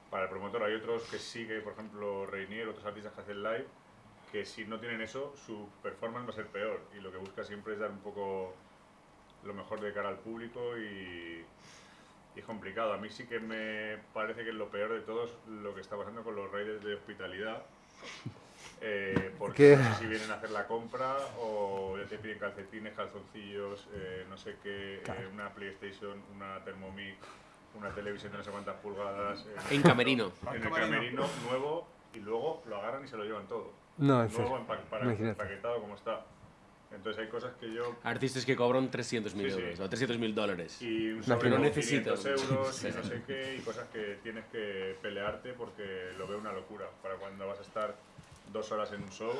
para el promotor. Hay otros que sí que, por ejemplo, Reinier, otros artistas que hacen live, que si no tienen eso, su performance va a ser peor. Y lo que busca siempre es dar un poco lo mejor de cara al público y, y es complicado. A mí sí que me parece que es lo peor de todos lo que está pasando con los raiders de hospitalidad. Eh, porque ¿Qué? no sé si vienen a hacer la compra o ya te piden calcetines, calzoncillos, eh, no sé qué, eh, Claro. una PlayStation, una Thermomix, una televisión de no sé cuántas pulgadas. eh, En camerino. en el camerino nuevo y luego lo agarran y se lo llevan todo. No, en nuevo serio. empa- para- Imagínate. empaquetado como está. Entonces hay cosas que yo... Artistas que cobran 300 mil Sí, sí. euros o 300 mil dólares. Y un No, sobre no. 500 euros y no sé qué, y cosas que tienes que pelearte porque lo veo una locura. Para cuando vas a estar dos horas en un show,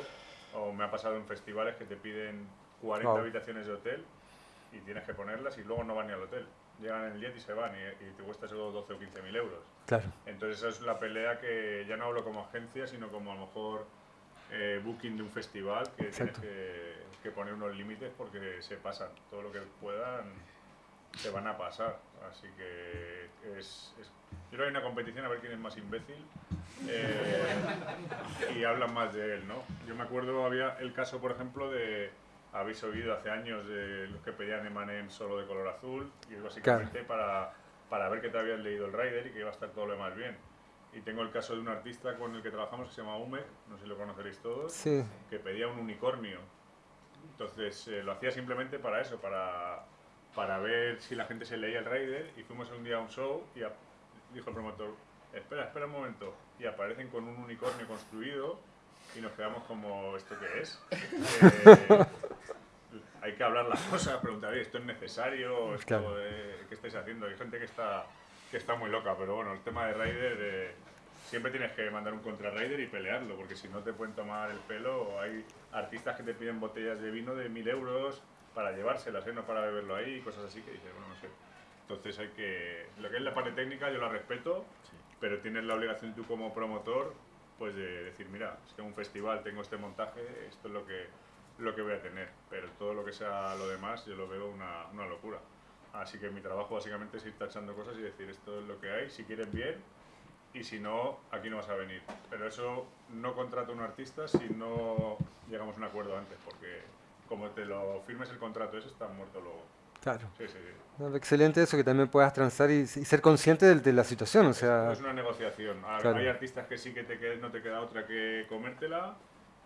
o me ha pasado en festivales que te piden 40 Wow. habitaciones de hotel y tienes que ponerlas y luego no van ni al hotel. Llegan en el jet y se van y, y te cuesta solo 12 o 15 mil euros. Claro. Entonces esa es la pelea que ya no hablo como agencia, sino como a lo mejor eh, booking de un festival, que Exacto. tienes que, que poner unos límites porque se pasan. Todo lo que puedan se van a pasar. Así que es, es- yo creo que hay una competición a ver quién es más imbécil eh, y hablan más de él, ¿no? Yo me acuerdo, había el caso, por ejemplo, de... Habéis oído hace años de los que pedían Emanem solo de color azul y es básicamente para, para ver que te habías leído el rider y que iba a estar todo lo demás bien. Y tengo el caso de un artista con el que trabajamos que se llama Umek, no sé si lo conoceréis todos, Sí. que pedía un unicornio. Entonces eh, lo hacía simplemente para eso, para, para ver si la gente se leía el rider y fuimos un día a un show y a- dijo el promotor, espera, espera un momento, y aparecen con un unicornio construido y nos quedamos como, ¿esto qué es? Eh, hay que hablar las cosas, preguntar, "Oye, ¿esto es necesario? ¿Esto, Claro. eh, ¿Qué estáis haciendo? Hay gente que está, que está muy loca, pero bueno, el tema de Raider, eh, siempre tienes que mandar un contra Raider y pelearlo, porque si no te pueden tomar el pelo. Hay artistas que te piden botellas de vino de mil euros para llevárselas, ¿eh? no para beberlo ahí, cosas así que dices, bueno, no sé. Entonces hay que... Lo que es la parte técnica yo la respeto, pero tienes la obligación tú como promotor pues de decir, mira, es que en un festival tengo este montaje, esto es lo que, lo que voy a tener, pero todo lo que sea lo demás yo lo veo una, una locura. Así que mi trabajo básicamente es ir tachando cosas y decir esto es lo que hay, si quieren bien y si no, aquí no vas a venir. Pero eso no contrata a un artista si no llegamos a un acuerdo antes, porque como te lo firmes el contrato ese está muerto luego. Claro. Sí, sí, sí. No, Excelente eso, que también puedas transar y, y ser consciente de, de la situación. O sea, Es una negociación. A- Claro. Hay artistas que sí que te qued- no te queda otra que comértela,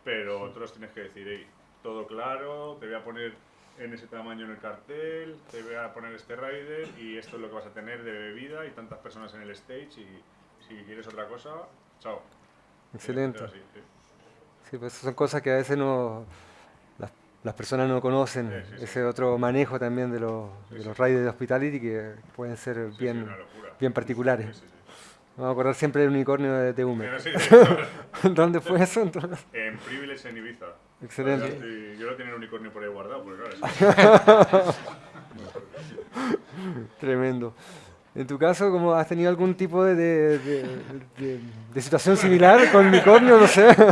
pero otros tienes que decir, "Ey, todo claro, te voy a poner en ese tamaño en el cartel, te voy a poner este rider y esto es lo que vas a tener de bebida y tantas personas en el stage y si quieres otra cosa, chao. excelente. Así, sí. Sí, pues son cosas que a veces no las, las personas no conocen. Sí, sí. Ese otro manejo también de los, de los riders de hospitality que pueden ser bien, bien particulares. Sí. Vamos a acordar siempre del unicornio de, sí. ¿Dónde fue eso entonces? en Privilege en Ibiza. Excelente. Yo, lo tenía el unicornio por ahí guardado, porque claro, es- Tremendo. En tu caso, ¿cómo has tenido algún tipo de, de- de- de- de situación similar con unicornio? No sé.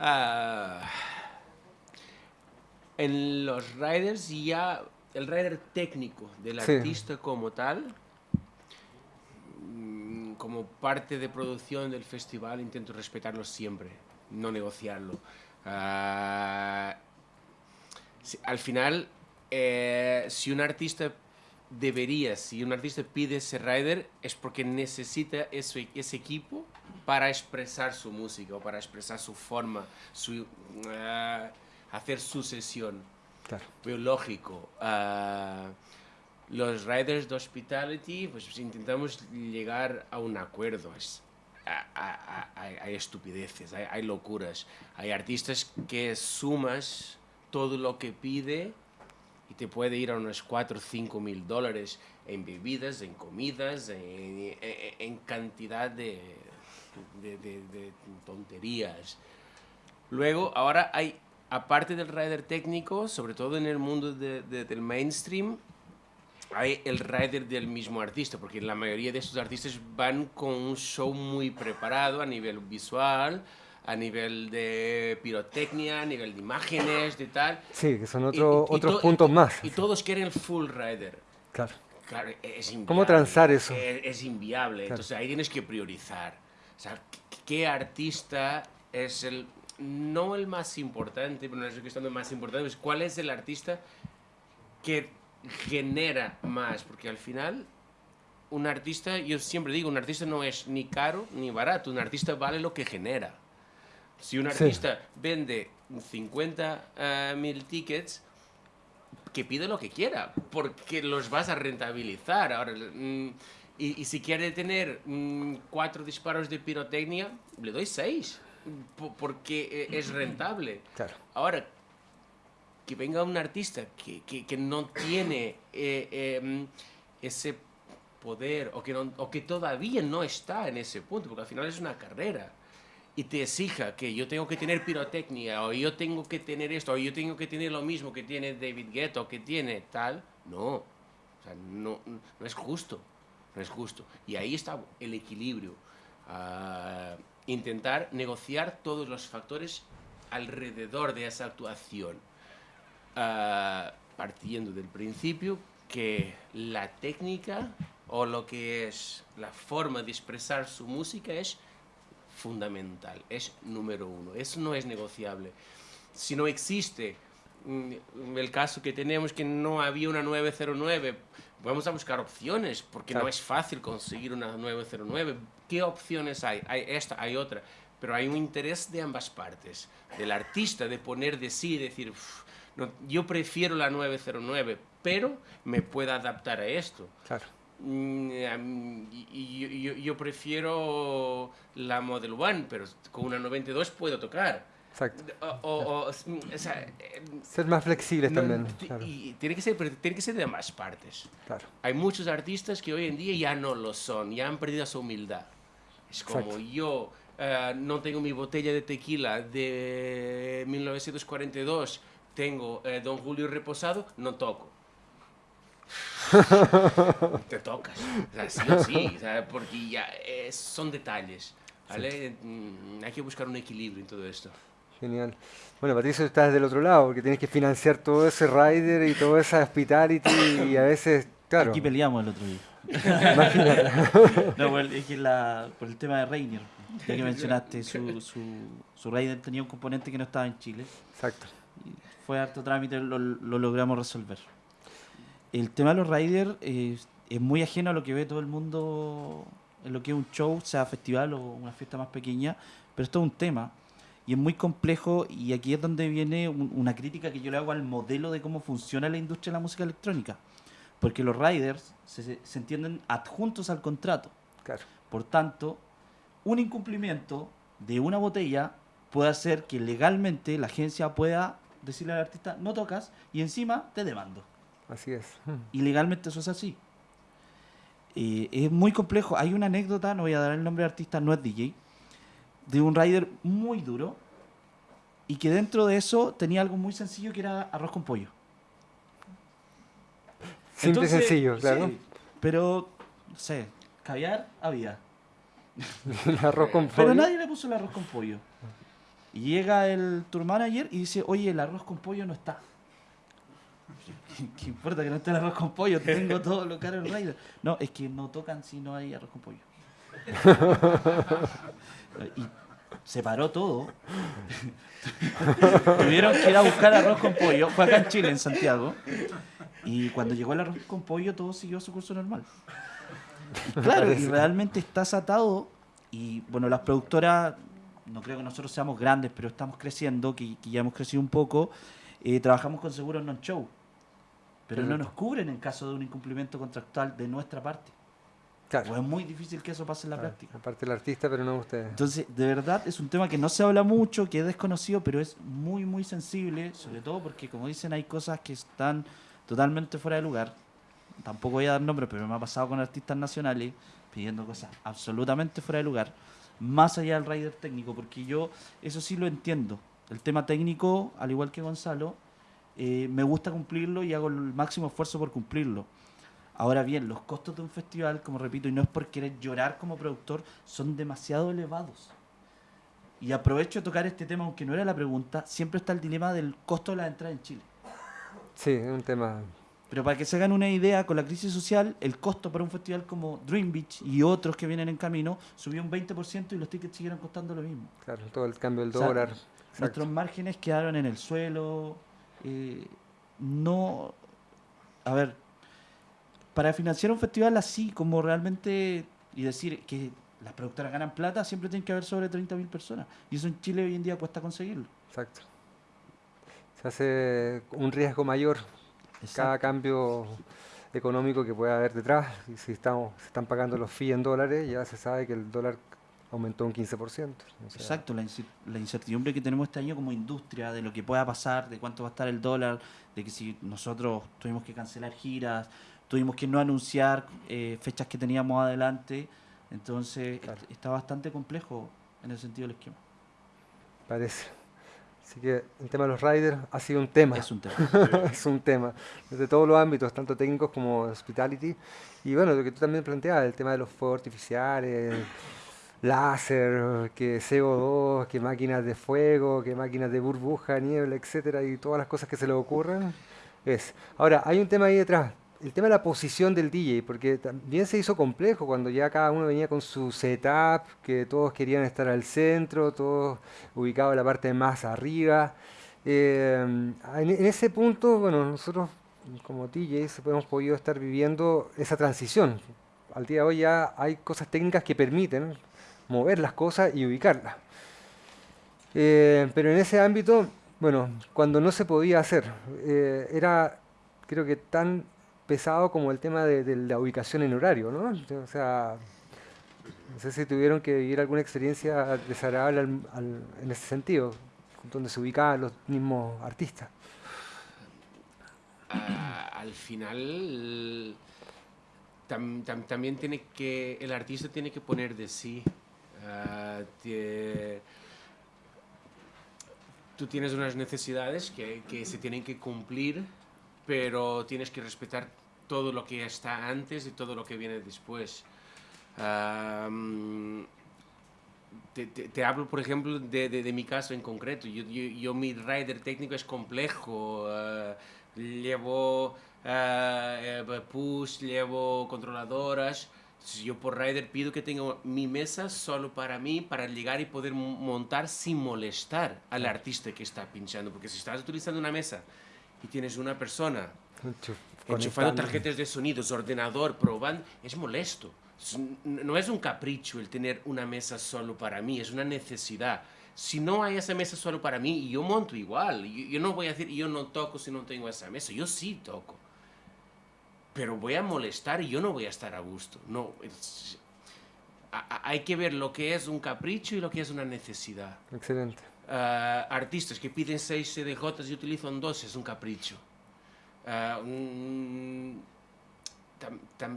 Ah, en los riders ya el rider técnico del Sí. artista como tal mm, como parte de producción del festival intento respetarlo siempre no negociarlo Ah, si- al final eh, si un artista debería, si un artista pide ese rider es porque necesita ese, ese equipo para expresar su música o para expresar su forma, su, ah, hacer su sesión. Claro. Pero lógico. ah, los riders de hospitality, pues intentamos llegar a un acuerdo. Es- hay, estupideces, hay, locuras. Hay artistas que sumas todo lo que pide y te puede ir a unos 4 o 5 mil dólares en bebidas, en comidas, en, cantidad de, tonterías. Luego, ahora hay, aparte del rider técnico, sobre todo en el mundo de- de- del mainstream, hay el rider del mismo artista, porque la mayoría de estos artistas van con un show muy preparado a nivel visual, a nivel de pirotecnia, a nivel de imágenes, de tal. Sí, que son otro- y- y otros to- puntos más. Y todos quieren el full rider. Claro. Claro, es inviable. ¿Cómo transar eso? Es, es inviable. Claro. Entonces ahí tienes que priorizar. O sea, ¿qué, artista es el. No el más importante, pero no es cuestión de más importante, es cuál es el artista que genera más. Porque al final, un artista, yo siempre digo, un artista no es ni caro ni barato. Un artista vale lo que genera. Si un Sí. artista vende 50 mil tickets, que pide lo que quiera, porque los vas a rentabilizar. Ahora, mm, y, y si quiere tener mm, cuatro disparos de pirotecnia, le doy seis, po- porque eh, es rentable. Claro. Ahora, que venga un artista que, que, no tiene eh, mm, ese poder o que, no- o que todavía no está en ese punto, porque al final es una carrera, y te exija que yo tengo que tener pirotecnia, o yo tengo que tener esto, o yo tengo que tener lo mismo que tiene David Guetta, o que tiene tal, no. O sea, no, no es justo. No es justo. Y ahí está el equilibrio. Ah, intentar negociar todos los factores alrededor de esa actuación. Ah, partiendo del principio que la técnica o lo que es la forma de expresar su música es fundamental, es número uno. Eso no es negociable. Si no existe mm, el caso que tenemos que no había una 909, vamos a buscar opciones, porque Claro. no es fácil conseguir una 909. ¿Qué opciones hay? Hay esta, hay otra. Pero hay un interés de ambas partes, del artista, de poner de sí, decir, "Uf, no, yo prefiero la 909, pero me puedo adaptar a esto. Claro. Mm, yo, yo- yo prefiero la Model One, pero con una 92 puedo tocar. Exacto. O, o- o- o sea, eh, Ser más flexibles no, también. Claro. y tiene que ser, tiene que ser de ambas partes. claro. Hay muchos artistas que hoy en día ya no lo son, ya han perdido su humildad. Es como Exacto. yo eh, no tengo mi botella de tequila de 1942, tengo eh, Don Julio Reposado, no toco. Te tocas, o sea, sí o sí, o sea, porque ya eh, son detalles. ¿vale? Mm, Hay que buscar un equilibrio en todo esto. Genial. Bueno, Patricio, estás del otro lado, porque tienes que financiar todo ese rider y toda esa hospitality y a veces, claro, Aquí peleamos el otro día. imagínate. No, el, es que la- por el tema de Rainier, ya que mencionaste, su, su, su Raider tenía un componente que no estaba en Chile. Exacto. Fue harto trámite, lo, lo logramos resolver. El tema de los Raiders es, es muy ajeno a lo que ve todo el mundo en lo que es un show, sea festival o una fiesta más pequeña, pero esto es un tema y es muy complejo y aquí es donde viene un- una crítica que yo le hago al modelo de cómo funciona la industria de la música electrónica. Porque los riders se, se- se entienden adjuntos al contrato. Claro. Por tanto, un incumplimiento de una botella puede hacer que legalmente la agencia pueda decirle al artista no tocas y encima te demando. Así es. Mm. Y legalmente eso es así. Eh, es muy complejo. Hay una anécdota, no voy a dar el nombre del artista, no es DJ, de un rider muy duro y que dentro de eso tenía algo muy sencillo que era arroz con pollo. Simple y Entonces, sencillo, claro. sí, pero, no sé, caviar había. El arroz con Pero pollo. nadie le puso el arroz con pollo. Y llega el tour manager y dice, oye, el arroz con pollo no está. ¿Qué, qué importa que no esté el arroz con pollo? Tengo todo lo caro en Raider. No, es que no tocan si no hay arroz con pollo. y se paró todo. Tuvieron que ir a buscar arroz con pollo. Fue acá en Chile, en Santiago. Y cuando llegó el arroz con pollo, todo siguió su curso normal. Y claro, y realmente estás atado. Y bueno, las productoras, no creo que nosotros seamos grandes, pero estamos creciendo, que, que ya hemos crecido un poco. eh, trabajamos con seguros non-show. Pero no nos cubren en caso de un incumplimiento contractual de nuestra parte. Claro. O es muy difícil que eso pase en la Claro, práctica. Aparte el artista, pero no ustedes. Entonces, de verdad, es un tema que no se habla mucho, que es desconocido, pero es muy, muy sensible, sobre todo porque, como dicen, hay cosas que están totalmente fuera de lugar. Tampoco voy a dar nombres, pero me ha pasado con artistas nacionales pidiendo cosas absolutamente fuera de lugar, más allá del rider técnico, porque yo eso sí lo entiendo. El tema técnico, al igual que Gonzalo, eh, me gusta cumplirlo y hago el máximo esfuerzo por cumplirlo. Ahora bien, los costos de un festival, como repito, y no es por querer llorar como productor, son demasiado elevados. Y aprovecho de tocar este tema, aunque no era la pregunta, siempre está el dilema del costo de la entrada en Chile. Sí, es un tema. Pero para que se hagan una idea, con la crisis social, el costo para un festival como Dream Beach y otros que vienen en camino subió un 20% y los tickets siguieron costando lo mismo. Claro, todo el cambio del O sea, dólar. Nuestros márgenes quedaron en el suelo. eh, no. A ver, para financiar un festival así, como realmente. Y decir que las productoras ganan plata, siempre tienen que haber sobre 30.000 personas. Y eso en Chile hoy en día cuesta conseguirlo. Exacto. Se hace un riesgo mayor cada cambio económico que pueda haber detrás. Y si estamos, se están pagando los fees en dólares, ya se sabe que el dólar aumentó un 15%. o sea, Exacto, la, incertidumbre que tenemos este año como industria, de lo que pueda pasar, de cuánto va a estar el dólar, de que si nosotros tuvimos que cancelar giras, tuvimos que no anunciar eh, fechas que teníamos adelante, entonces Claro. está bastante complejo en el sentido del esquema. Parece. Así que el tema de los riders ha sido un tema. Es un tema. es un tema, desde todos los ámbitos, tanto técnicos como hospitality. Y bueno, lo que tú también planteabas, el tema de los fuegos artificiales, láser, que CO2, que máquinas de fuego, que máquinas de burbuja, niebla, etcétera, y todas las cosas que se le ocurran. Es. Ahora, hay un tema ahí detrás, el tema de la posición del DJ, porque también se hizo complejo cuando ya cada uno venía con su setup, que todos querían estar al centro, todos ubicados en la parte más arriba. Eh, en, ese punto, bueno, nosotros como DJs hemos podido estar viviendo esa transición. Al día de hoy ya hay cosas técnicas que permiten mover las cosas y ubicarlas. Eh, pero en ese ámbito, bueno, cuando no se podía hacer, eh, era creo que tan pesado como el tema de, la ubicación en horario, ¿no? O sea, no sé si tuvieron que vivir alguna experiencia desagradable al- al- en ese sentido, donde se ubicaban los mismos artistas. Ah, al final tam- tam- también tiene que el artista tiene que poner de sí tie- tú tienes unas necesidades que se tienen que cumplir pero tienes que respetar todo lo que está antes y todo lo que viene después mm, te, te- te hablo, por ejemplo, de, de- de mi caso en concreto. Yo, yo, yo mi rider técnico es complejo. eh, llevo eh, push, llevo controladoras. Entonces, yo por rider pido que tenga mi mesa solo para mí, para llegar y poder mo- montar sin molestar al artista que está pinchando. Porque si estás utilizando una mesa y tienes una persona Enchuf- enchufando tarjetas de sonidos, ordenador, probando, es molesto. No es un capricho el tener una mesa solo para mí, es una necesidad. Si no hay esa mesa solo para mí, yo monto igual. Yo, yo no voy a decir, yo no toco si no tengo esa mesa. Yo sí toco. Pero voy a molestar y yo no voy a estar a gusto. No, es- a- a- hay que ver lo que es un capricho y lo que es una necesidad. Excelente. Ah, artistas que piden 6 CDJs y utilizan 2 es un capricho. Ah,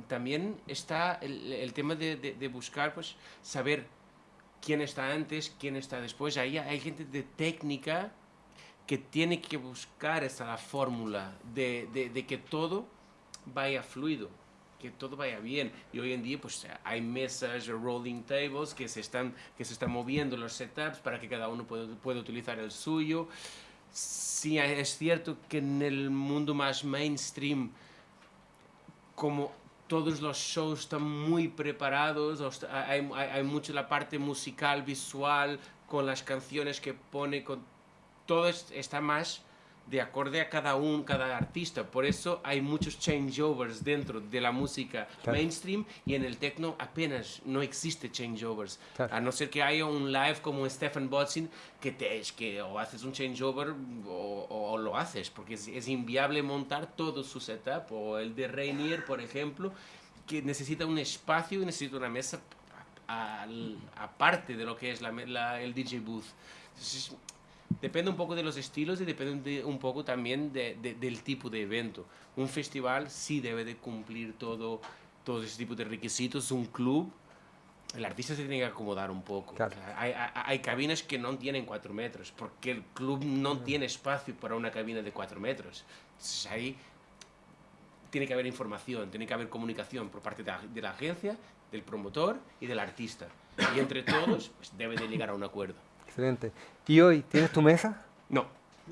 también está el, tema de, buscar, pues, saber quién está antes, quién está después. Ahí hay gente de técnica que tiene que buscar esa fórmula de que todo vaya fluido, que todo vaya bien. Y hoy en día pues hay mesas, rolling tables que se están, que se están moviendo los setups para que cada uno pueda, pueda utilizar el suyo. Sí, es cierto que en el mundo más mainstream, como todos los shows están muy preparados, os- hay, hay, hay mucho la parte musical, visual, con las canciones que pone, con todo es- está más de acorde a cada un, cada artista. Por eso hay muchos changeovers dentro de la música Claro. mainstream y en el techno apenas no existe changeovers. Claro. A no ser que haya un live como Stefan Botzin que te es que o haces un changeover o, o- o lo haces porque es, es inviable montar todo su setup o el de Rainier, por ejemplo, que necesita un espacio y necesita una mesa aparte de lo que es la- el DJ booth. Entonces, depende un poco de los estilos y depende de- un poco también de- de- del tipo de evento. Un festival sí debe de cumplir todo, todo ese tipo de requisitos. Un club, el artista se tiene que acomodar un poco. Claro. Hay, hay- hay cabinas que no tienen cuatro metros, porque el club no tiene espacio para una cabina de cuatro metros. Entonces ahí tiene que haber información, tiene que haber comunicación por parte de la, de la agencia, del promotor y del artista. Y entre todos pues, debe de llegar a un acuerdo. Excelente. ¿Y hoy tienes tu mesa? No.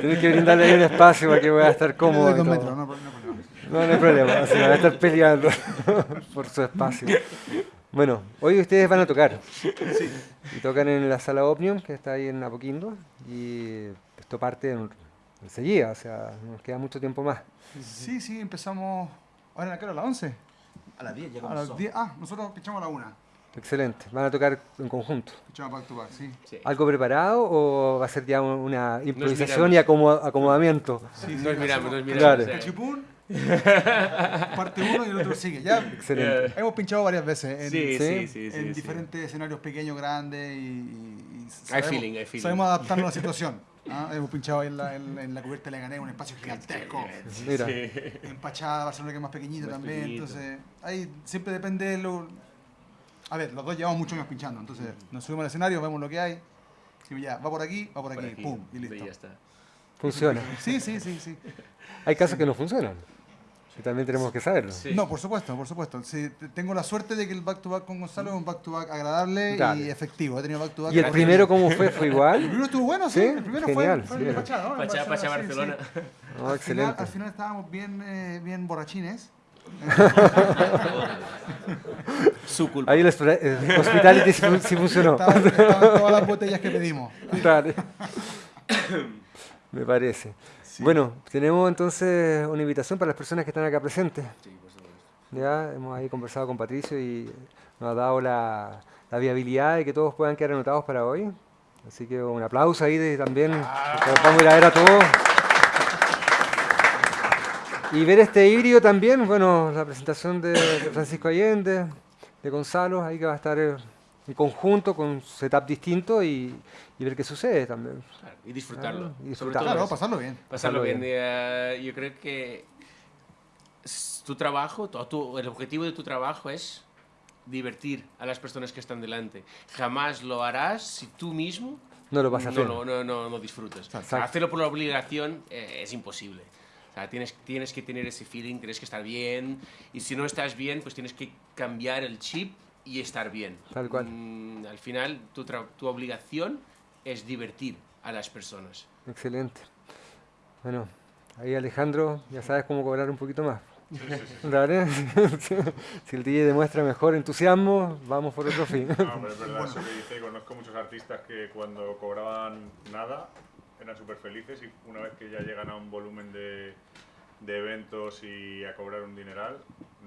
Tienes que brindarle ahí un espacio para que pueda estar cómodo. no, no, no, no. No, hay problema, así van a estar peleando por su espacio. Bueno, hoy ustedes van a tocar. Y tocan en la sala Omnium, que está ahí en Apoquindo, y esto parte en- enseguida, o sea, nos queda mucho tiempo más. Sí, sí, empezamos. ¿Ahora en la cara a las 11? A las 10 ya A las 10. Ah, nosotros pinchamos a la 1. Excelente, van a tocar en conjunto. Back to back, sí. Sí. ¿Algo preparado o va a ser ya un- una improvisación y acomo- acomodamiento? sí, Nos miramos, nos miramos. Claro. parte uno y el otro sigue. Ya Excelente. hemos pinchado varias veces en, Sí, Sí, sí, sí. sí, en sí. diferentes escenarios pequeños, grandes y, y- y Hay feeling, hay feeling. sabemos adaptarnos a la situación. ¿ah? Hemos pinchado ahí en la, en, en la cubierta de la gané, un espacio gigantesco. Mira, En Pachá, Barcelona que es más pequeñito Más también. pequeñito. Entonces, ahí siempre depende de lo. A ver, los dos llevamos muchos años pinchando. Entonces, nos subimos al escenario, vemos lo que hay. Y ya, va por aquí, va por aquí, Por aquí, pum, y y listo. ya está. funciona. Sí, sí, sí, sí. Hay casos que no funcionan. Y también tenemos que saberlo. Sí. No, por supuesto, por supuesto. Sí, tengo la suerte de que el back to back con Gonzalo es un back to back agradable Dale. y efectivo. He tenido back to back. ¿Y el primero cómo fue? ¿Fue El igual? primero estuvo bueno, sí. Sí, el primero genial, fue, fue sí. en Pachá, ¿no? Pachá, Barcelona. sí. No, al, final, excelente. al final estábamos bien, eh, bien borrachines. Su culpa. Ahí el el hospitality sí fun- sí funcionó. Estaban, estaban todas las botellas que pedimos. Dale. Me parece. Bueno, tenemos entonces una invitación para las personas que están acá presentes. Sí, por supuesto. Ya hemos ahí conversado con Patricio y nos ha dado la, la viabilidad de que todos puedan quedar anotados para hoy. Así que un aplauso ahí de- también. los Vamos a ir a ver a todos. Y ver este híbrido también, bueno, la presentación de, Francisco Allende, de Gonzalo, ahí que va a estar en conjunto con setup distinto y, y ver qué sucede también. Claro, y disfrutarlo. Claro, y Sobre disfrutarlo. todo Claro, pasarlo bien. Pasarlo Pasarlo bien. bien. Eh, yo creo que tu trabajo, tu- tu- el objetivo de tu trabajo es divertir a las personas que están delante. Jamás lo harás si tú mismo No lo vas a hacer. no, no, no, no disfrutas. Exacto. hacerlo por la obligación eh, es imposible. O sea, tienes, tienes que tener ese feeling, tienes que estar bien. Y si no estás bien, pues tienes que cambiar el chip y estar bien. Tal cual. Mm, al final, tu, tu obligación es divertir a las personas. Excelente. Bueno, ahí Alejandro, ya sabes cómo cobrar un poquito más. Dale. si el DJ demuestra mejor entusiasmo, vamos por otro fin. No, pero es verdad eso que dice. Conozco muchos artistas que cuando cobraban nada eran súper felices y una vez que ya llegan a un volumen de, de eventos y a cobrar un dineral,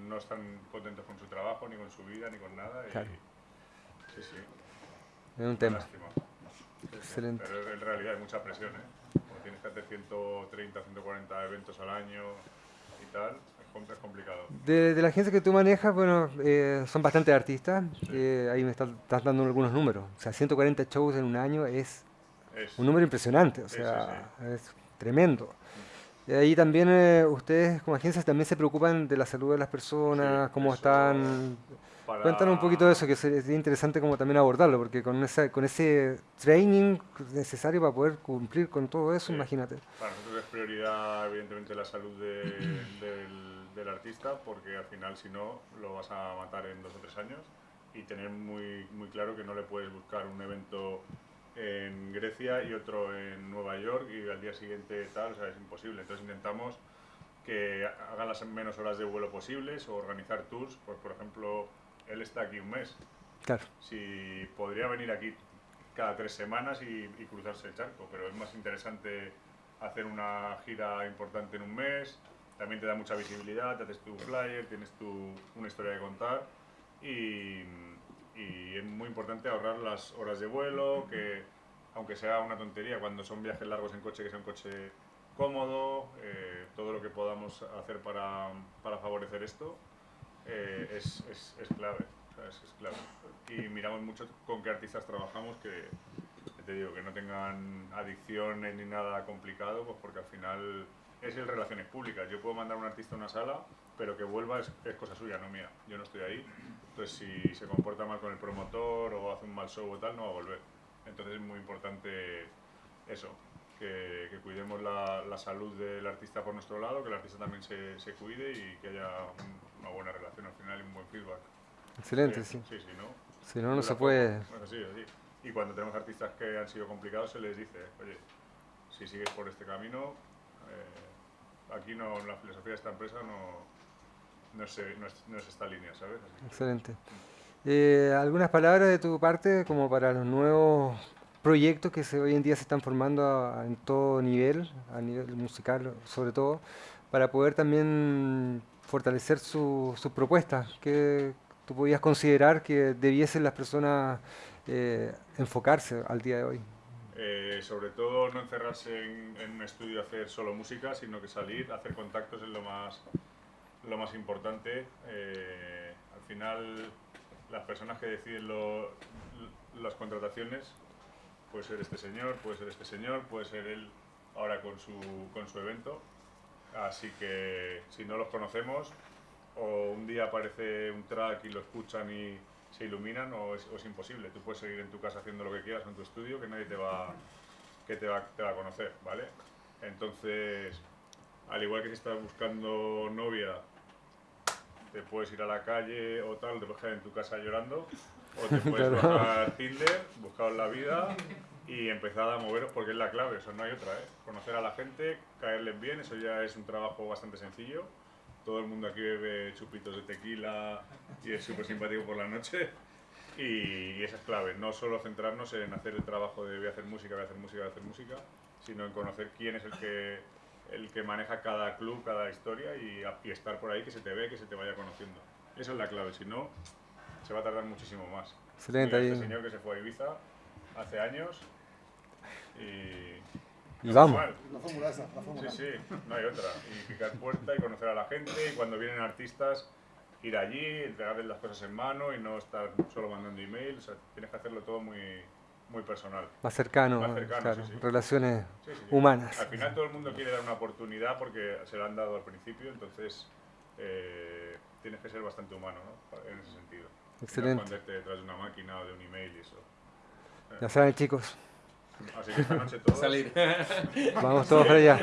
no están contentos con su trabajo, ni con su vida, ni con nada. y- Claro. Sí, sí. Es un tema. lástima. Excelente. Pero en realidad hay mucha presión, ¿eh? Como tienes que hacer 130, 140 eventos al año y tal, es com- es complicado. De, de la agencia que tú manejas, bueno, eh, son bastantes artistas. que ahí me estás, estás dando algunos números. O sea, 140 shows en un año es Es, un número impresionante. O sea, es tremendo. Y ahí también eh, ustedes como agencias también se preocupan de la salud de las personas, Sí, cómo están. para- Cuéntanos un poquito de eso, que sería interesante como también abordarlo, porque con, esa, con ese training necesario para poder cumplir con todo eso, Sí. imagínate. Para nosotros es prioridad, evidentemente, la salud de- del, del artista, porque al final, si no, lo vas a matar en dos o tres años. Y tener muy, muy claro que no le puedes buscar un evento en Grecia y otro en Nueva York y al día siguiente tal, o sea, es imposible. Entonces intentamos que hagan las menos horas de vuelo posibles o organizar tours. Pues, por ejemplo, él está aquí un mes. Claro, si podría venir aquí cada tres semanas y, y cruzarse el charco, pero es más interesante hacer una gira importante en un mes, también te da mucha visibilidad, te haces tu flyer, tienes tu, una historia que contar y, y es muy importante ahorrar las horas de vuelo, que aunque sea una tontería, cuando son viajes largos en coche, que sea un coche cómodo, eh, todo lo que podamos hacer para, para favorecer esto eh, es, es, es clave. es, es clave. Y miramos mucho con qué artistas trabajamos que te digo, que no tengan adicciones ni nada complicado, pues porque al final es el relaciones públicas. Yo puedo mandar a un artista a una sala, pero que vuelva es, es cosa suya, no mía. Yo no estoy ahí. Entonces, si se comporta mal con el promotor o hace un mal show o tal, no va a volver. Entonces, es muy importante eso. que, que cuidemos la, la, salud del artista por nuestro lado, que el artista también se, se cuide y que haya un, una buena relación al final y un buen feedback. Excelente, sí. Sí, sí, ¿no? Si no, no se puede... Así, es así. Y cuando tenemos artistas que han sido complicados, se les dice, oye, si sigues por este camino, eh, aquí no, la filosofía de esta empresa no, no, es, no, es, esta línea, ¿sabes? Excelente. Eh, ¿Algunas palabras de tu parte como para los nuevos proyectos que se, hoy en día se están formando en todo nivel, a nivel musical sobre todo, para poder también fortalecer sus su propuestas? ¿Qué tú podías considerar que debiesen las personas eh, enfocarse al día de hoy? Eh, sobre todo no encerrarse en, un estudio a hacer solo música, sino que salir, hacer contactos es lo más, lo más importante. Eh, al final las personas que deciden lo, las contrataciones, puede ser este señor, puede ser este señor, puede ser él ahora con su, con su evento. Así que si no los conocemos, o un día aparece un track y lo escuchan y se iluminan, o es, o es imposible. Tú puedes seguir en tu casa haciendo lo que quieras en tu estudio, que nadie te va, que te va, te va a conocer, ¿vale? Entonces, al igual que si estás buscando novia te puedes ir a la calle o tal, te puedes quedar en tu casa llorando, o te puedes bajar Tinder, buscar la vida y empezar a moveros porque es la clave, eso no hay otra, ¿eh? Conocer a la gente, caerles bien, eso ya es un trabajo bastante sencillo. Todo el mundo aquí bebe chupitos de tequila y es súper simpático por la noche. Y, y esa es clave, no solo centrarnos en hacer el trabajo de voy a hacer música, voy a hacer música, voy a hacer música, sino en conocer quién es el que, el que maneja cada club, cada historia y, y estar por ahí, que se te ve, que se te vaya conociendo. Esa es la clave, si no, se va a tardar muchísimo más. Excelente. Este señor que se fue a Ibiza hace años y... Y vamos. La fórmula esa, la fórmula. Sí, sí, no hay otra. Y picar puerta y conocer a la gente y cuando vienen artistas ir allí, entregarles las cosas en mano y no estar solo mandando emails. O sea, tienes que hacerlo todo muy, muy personal. Más cercano, Más cercano, claro, sí, sí. relaciones Sí, sí, sí. humanas. Al final todo el mundo quiere dar una oportunidad porque se la han dado al principio, entonces eh, tienes que ser bastante humano ¿no? en ese sentido. Excelente. No esconderte detrás de una máquina o de un email y eso. Ya saben, chicos, Así que esta noche todos... Salir. vamos todos para allá.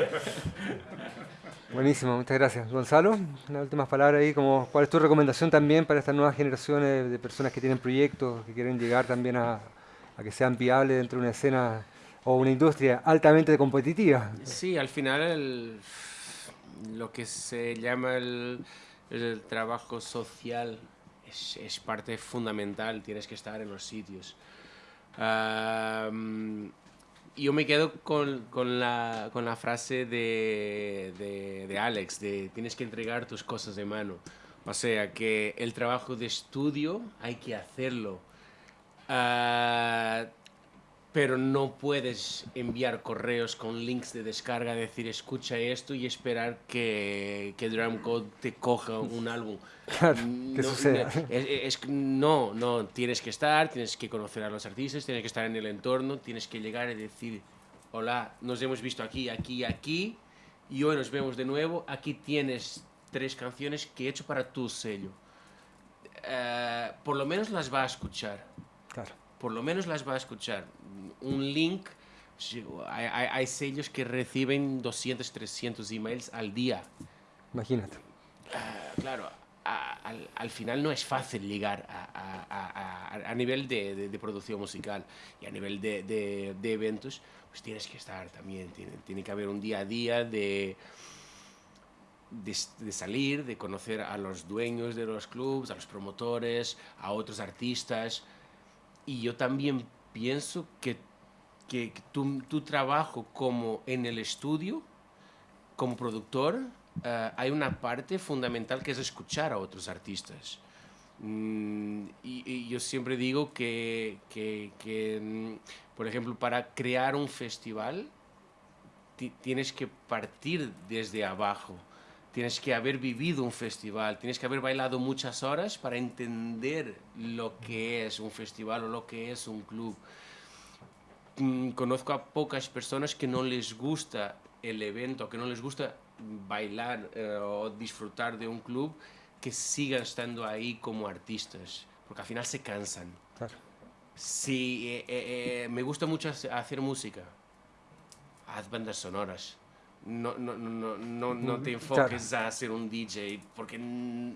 Buenísimo, muchas gracias. Gonzalo, unas últimas palabras ahí, como, ¿cuál es tu recomendación también para estas nuevas generaciones de personas que tienen proyectos, que quieren llegar también a, a que sean viables dentro de una escena o una industria altamente competitiva? Sí, al final el- lo que se llama el, el trabajo social es, es parte fundamental, tienes que estar en los sitios. Yo me quedo con, con la, con la frase de, de, Alex, de tienes que entregar tus cosas de mano. O sea, que el trabajo de estudio hay que hacerlo. Ah, pero no puedes enviar correos con links de descarga, decir escucha esto y esperar que, que Drumcode te coja un álbum. Claro, que No, suceda. no, es, es- no, no, tienes que estar, tienes que conocer a los artistas, tienes que estar en el entorno, tienes que llegar y decir, hola, nos hemos visto aquí, aquí, aquí, y hoy nos vemos de nuevo, aquí tienes tres canciones que he hecho para tu sello. Eh, por lo menos las va a escuchar Claro, por lo menos las va a escuchar. Un link, hay, hay- hay sellos que reciben 200, 300 emails al día. imagínate. Ah, claro, a- al, al final no es fácil llegar a, a- a- nivel de, de- de producción musical y a nivel de, de- eventos, pues tienes que estar también, tiene, tiene que haber un día a día de, de, de salir, de conocer a los dueños de los clubs, a los promotores, a otros artistas. Y yo también pienso que, que tu, tu trabajo como en el estudio, como productor, eh, hay una parte fundamental que es escuchar a otros artistas. Mm, y, y yo siempre digo que, que- que, mm, por ejemplo, para crear un festival ti- tienes que partir desde abajo. Tienes que haber vivido un festival, tienes que haber bailado muchas horas para entender lo que es un festival o lo que es un club. Mm, Conozco a pocas personas que no les gusta el evento, que no les gusta bailar eh, o disfrutar de un club, que sigan estando ahí como artistas, porque al final se cansan. Claro. Sí, eh, eh, eh, me gusta mucho hace- hacer música. haz bandas sonoras. No, no, no, no, no te enfoques a ser un DJ porque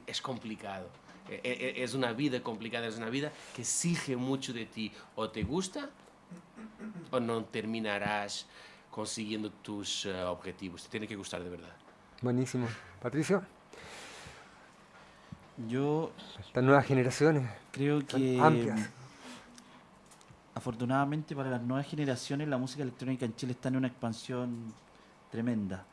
es complicado. E, e, es una vida complicada, es una vida que exige mucho de ti. O te gusta o no terminarás consiguiendo tus eh, objetivos. Te tiene que gustar de verdad. Buenísimo. Patricio. Yo. Estas nuevas generaciones. Creo que. Amplias. Afortunadamente para las nuevas generaciones la música electrónica en Chile está en una expansión tremenda.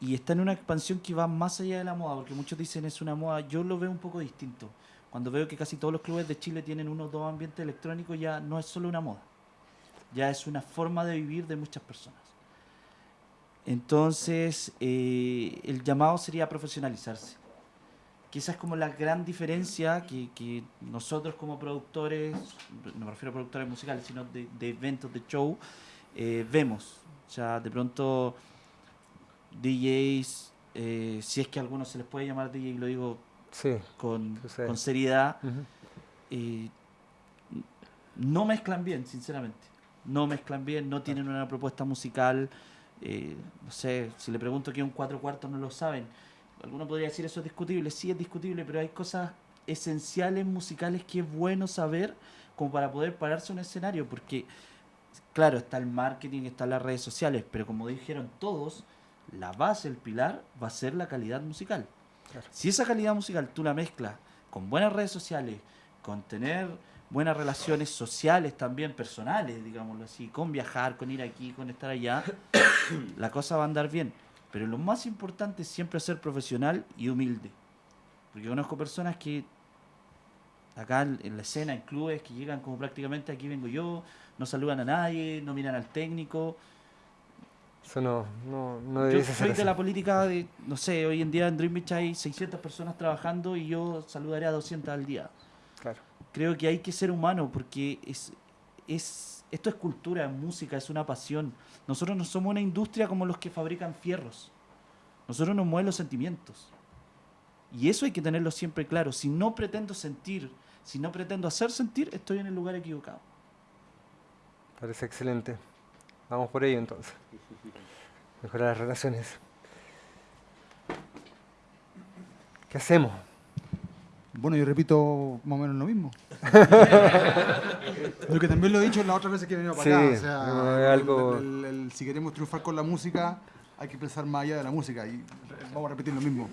Y está en una expansión que va más allá de la moda, porque muchos dicen es una moda. Yo lo veo un poco distinto. Cuando veo que casi todos los clubes de Chile tienen uno o dos ambientes electrónicos, ya no es solo una moda. Ya es una forma de vivir de muchas personas. Entonces, eh, el llamado sería profesionalizarse. Que es como la gran diferencia que, nosotros como productores, no me refiero a productores musicales, sino de, eventos, de show, eh, vemos. O sea, de pronto DJs, eh, si es que a algunos se les puede llamar DJ, lo digo con, con, seriedad, no mezclan bien, sinceramente. No mezclan bien, no tienen una propuesta musical. Eh, no sé, si le pregunto que un cuatro cuartos no lo saben. Alguno podría decir eso es discutible, sí es discutible, pero hay cosas esenciales musicales que es bueno saber como para poder pararse un escenario, porque claro, está el marketing, están las redes sociales, pero como dijeron todos, la base, el pilar, va a ser la calidad musical. Si esa calidad musical tú la mezclas con buenas redes sociales, con tener buenas relaciones sociales también, personales, digámoslo así, con viajar, con ir aquí, con estar allá, la cosa va a andar bien. Pero lo más importante es siempre ser profesional y humilde. Porque conozco personas que acá en la escena, en clubes, que llegan como prácticamente aquí vengo yo, no saludan a nadie, no miran al técnico. Eso no, no, no Yo soy de la política de, no sé, hoy en día en Dream Beach hay 600 personas trabajando y yo saludaré a 200 al día. Claro. Creo que hay que ser humano porque es, es, esto es cultura, es música, es una pasión. Nosotros no somos una industria como los que fabrican fierros. Nosotros nos mueven los sentimientos. Y eso hay que tenerlo siempre claro. Si no pretendo sentir, si no pretendo hacer sentir, estoy en el lugar equivocado. Parece excelente. Vamos por ello entonces. Mejorar las relaciones. ¿Qué hacemos? Bueno, yo repito más o menos lo mismo. lo que también lo he dicho las otras veces que he venido para acá. O sea, algo... si queremos triunfar con la música, hay que pensar más allá de la música. Y vamos a repetir lo mismo.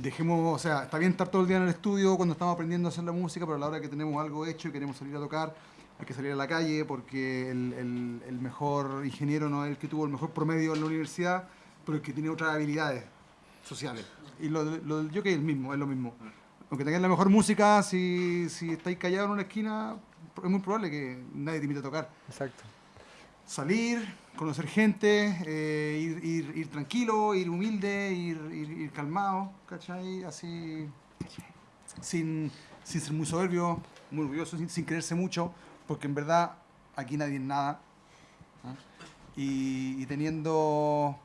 Dejemos, o sea, está bien estar todo el día en el estudio cuando estamos aprendiendo a hacer la música, pero a la hora que tenemos algo hecho y queremos salir a tocar, hay que salir a la calle porque el, el, mejor ingeniero no es el que tuvo el mejor promedio en la universidad, pero el que tiene otras habilidades sociales. Y lo, lo del jockey es el mismo, es lo mismo. Aunque tengáis la mejor música, si, si estáis callados en una esquina, es muy probable que nadie te invite a tocar. Exacto. Salir, conocer gente, eh, ir, ir, ir, tranquilo, ir humilde, ir, ir, calmado, ¿cachai? Así, sin, sin ser muy soberbio, muy orgulloso, sin, sin creerse mucho, porque en verdad aquí nadie es nada. Y, teniendo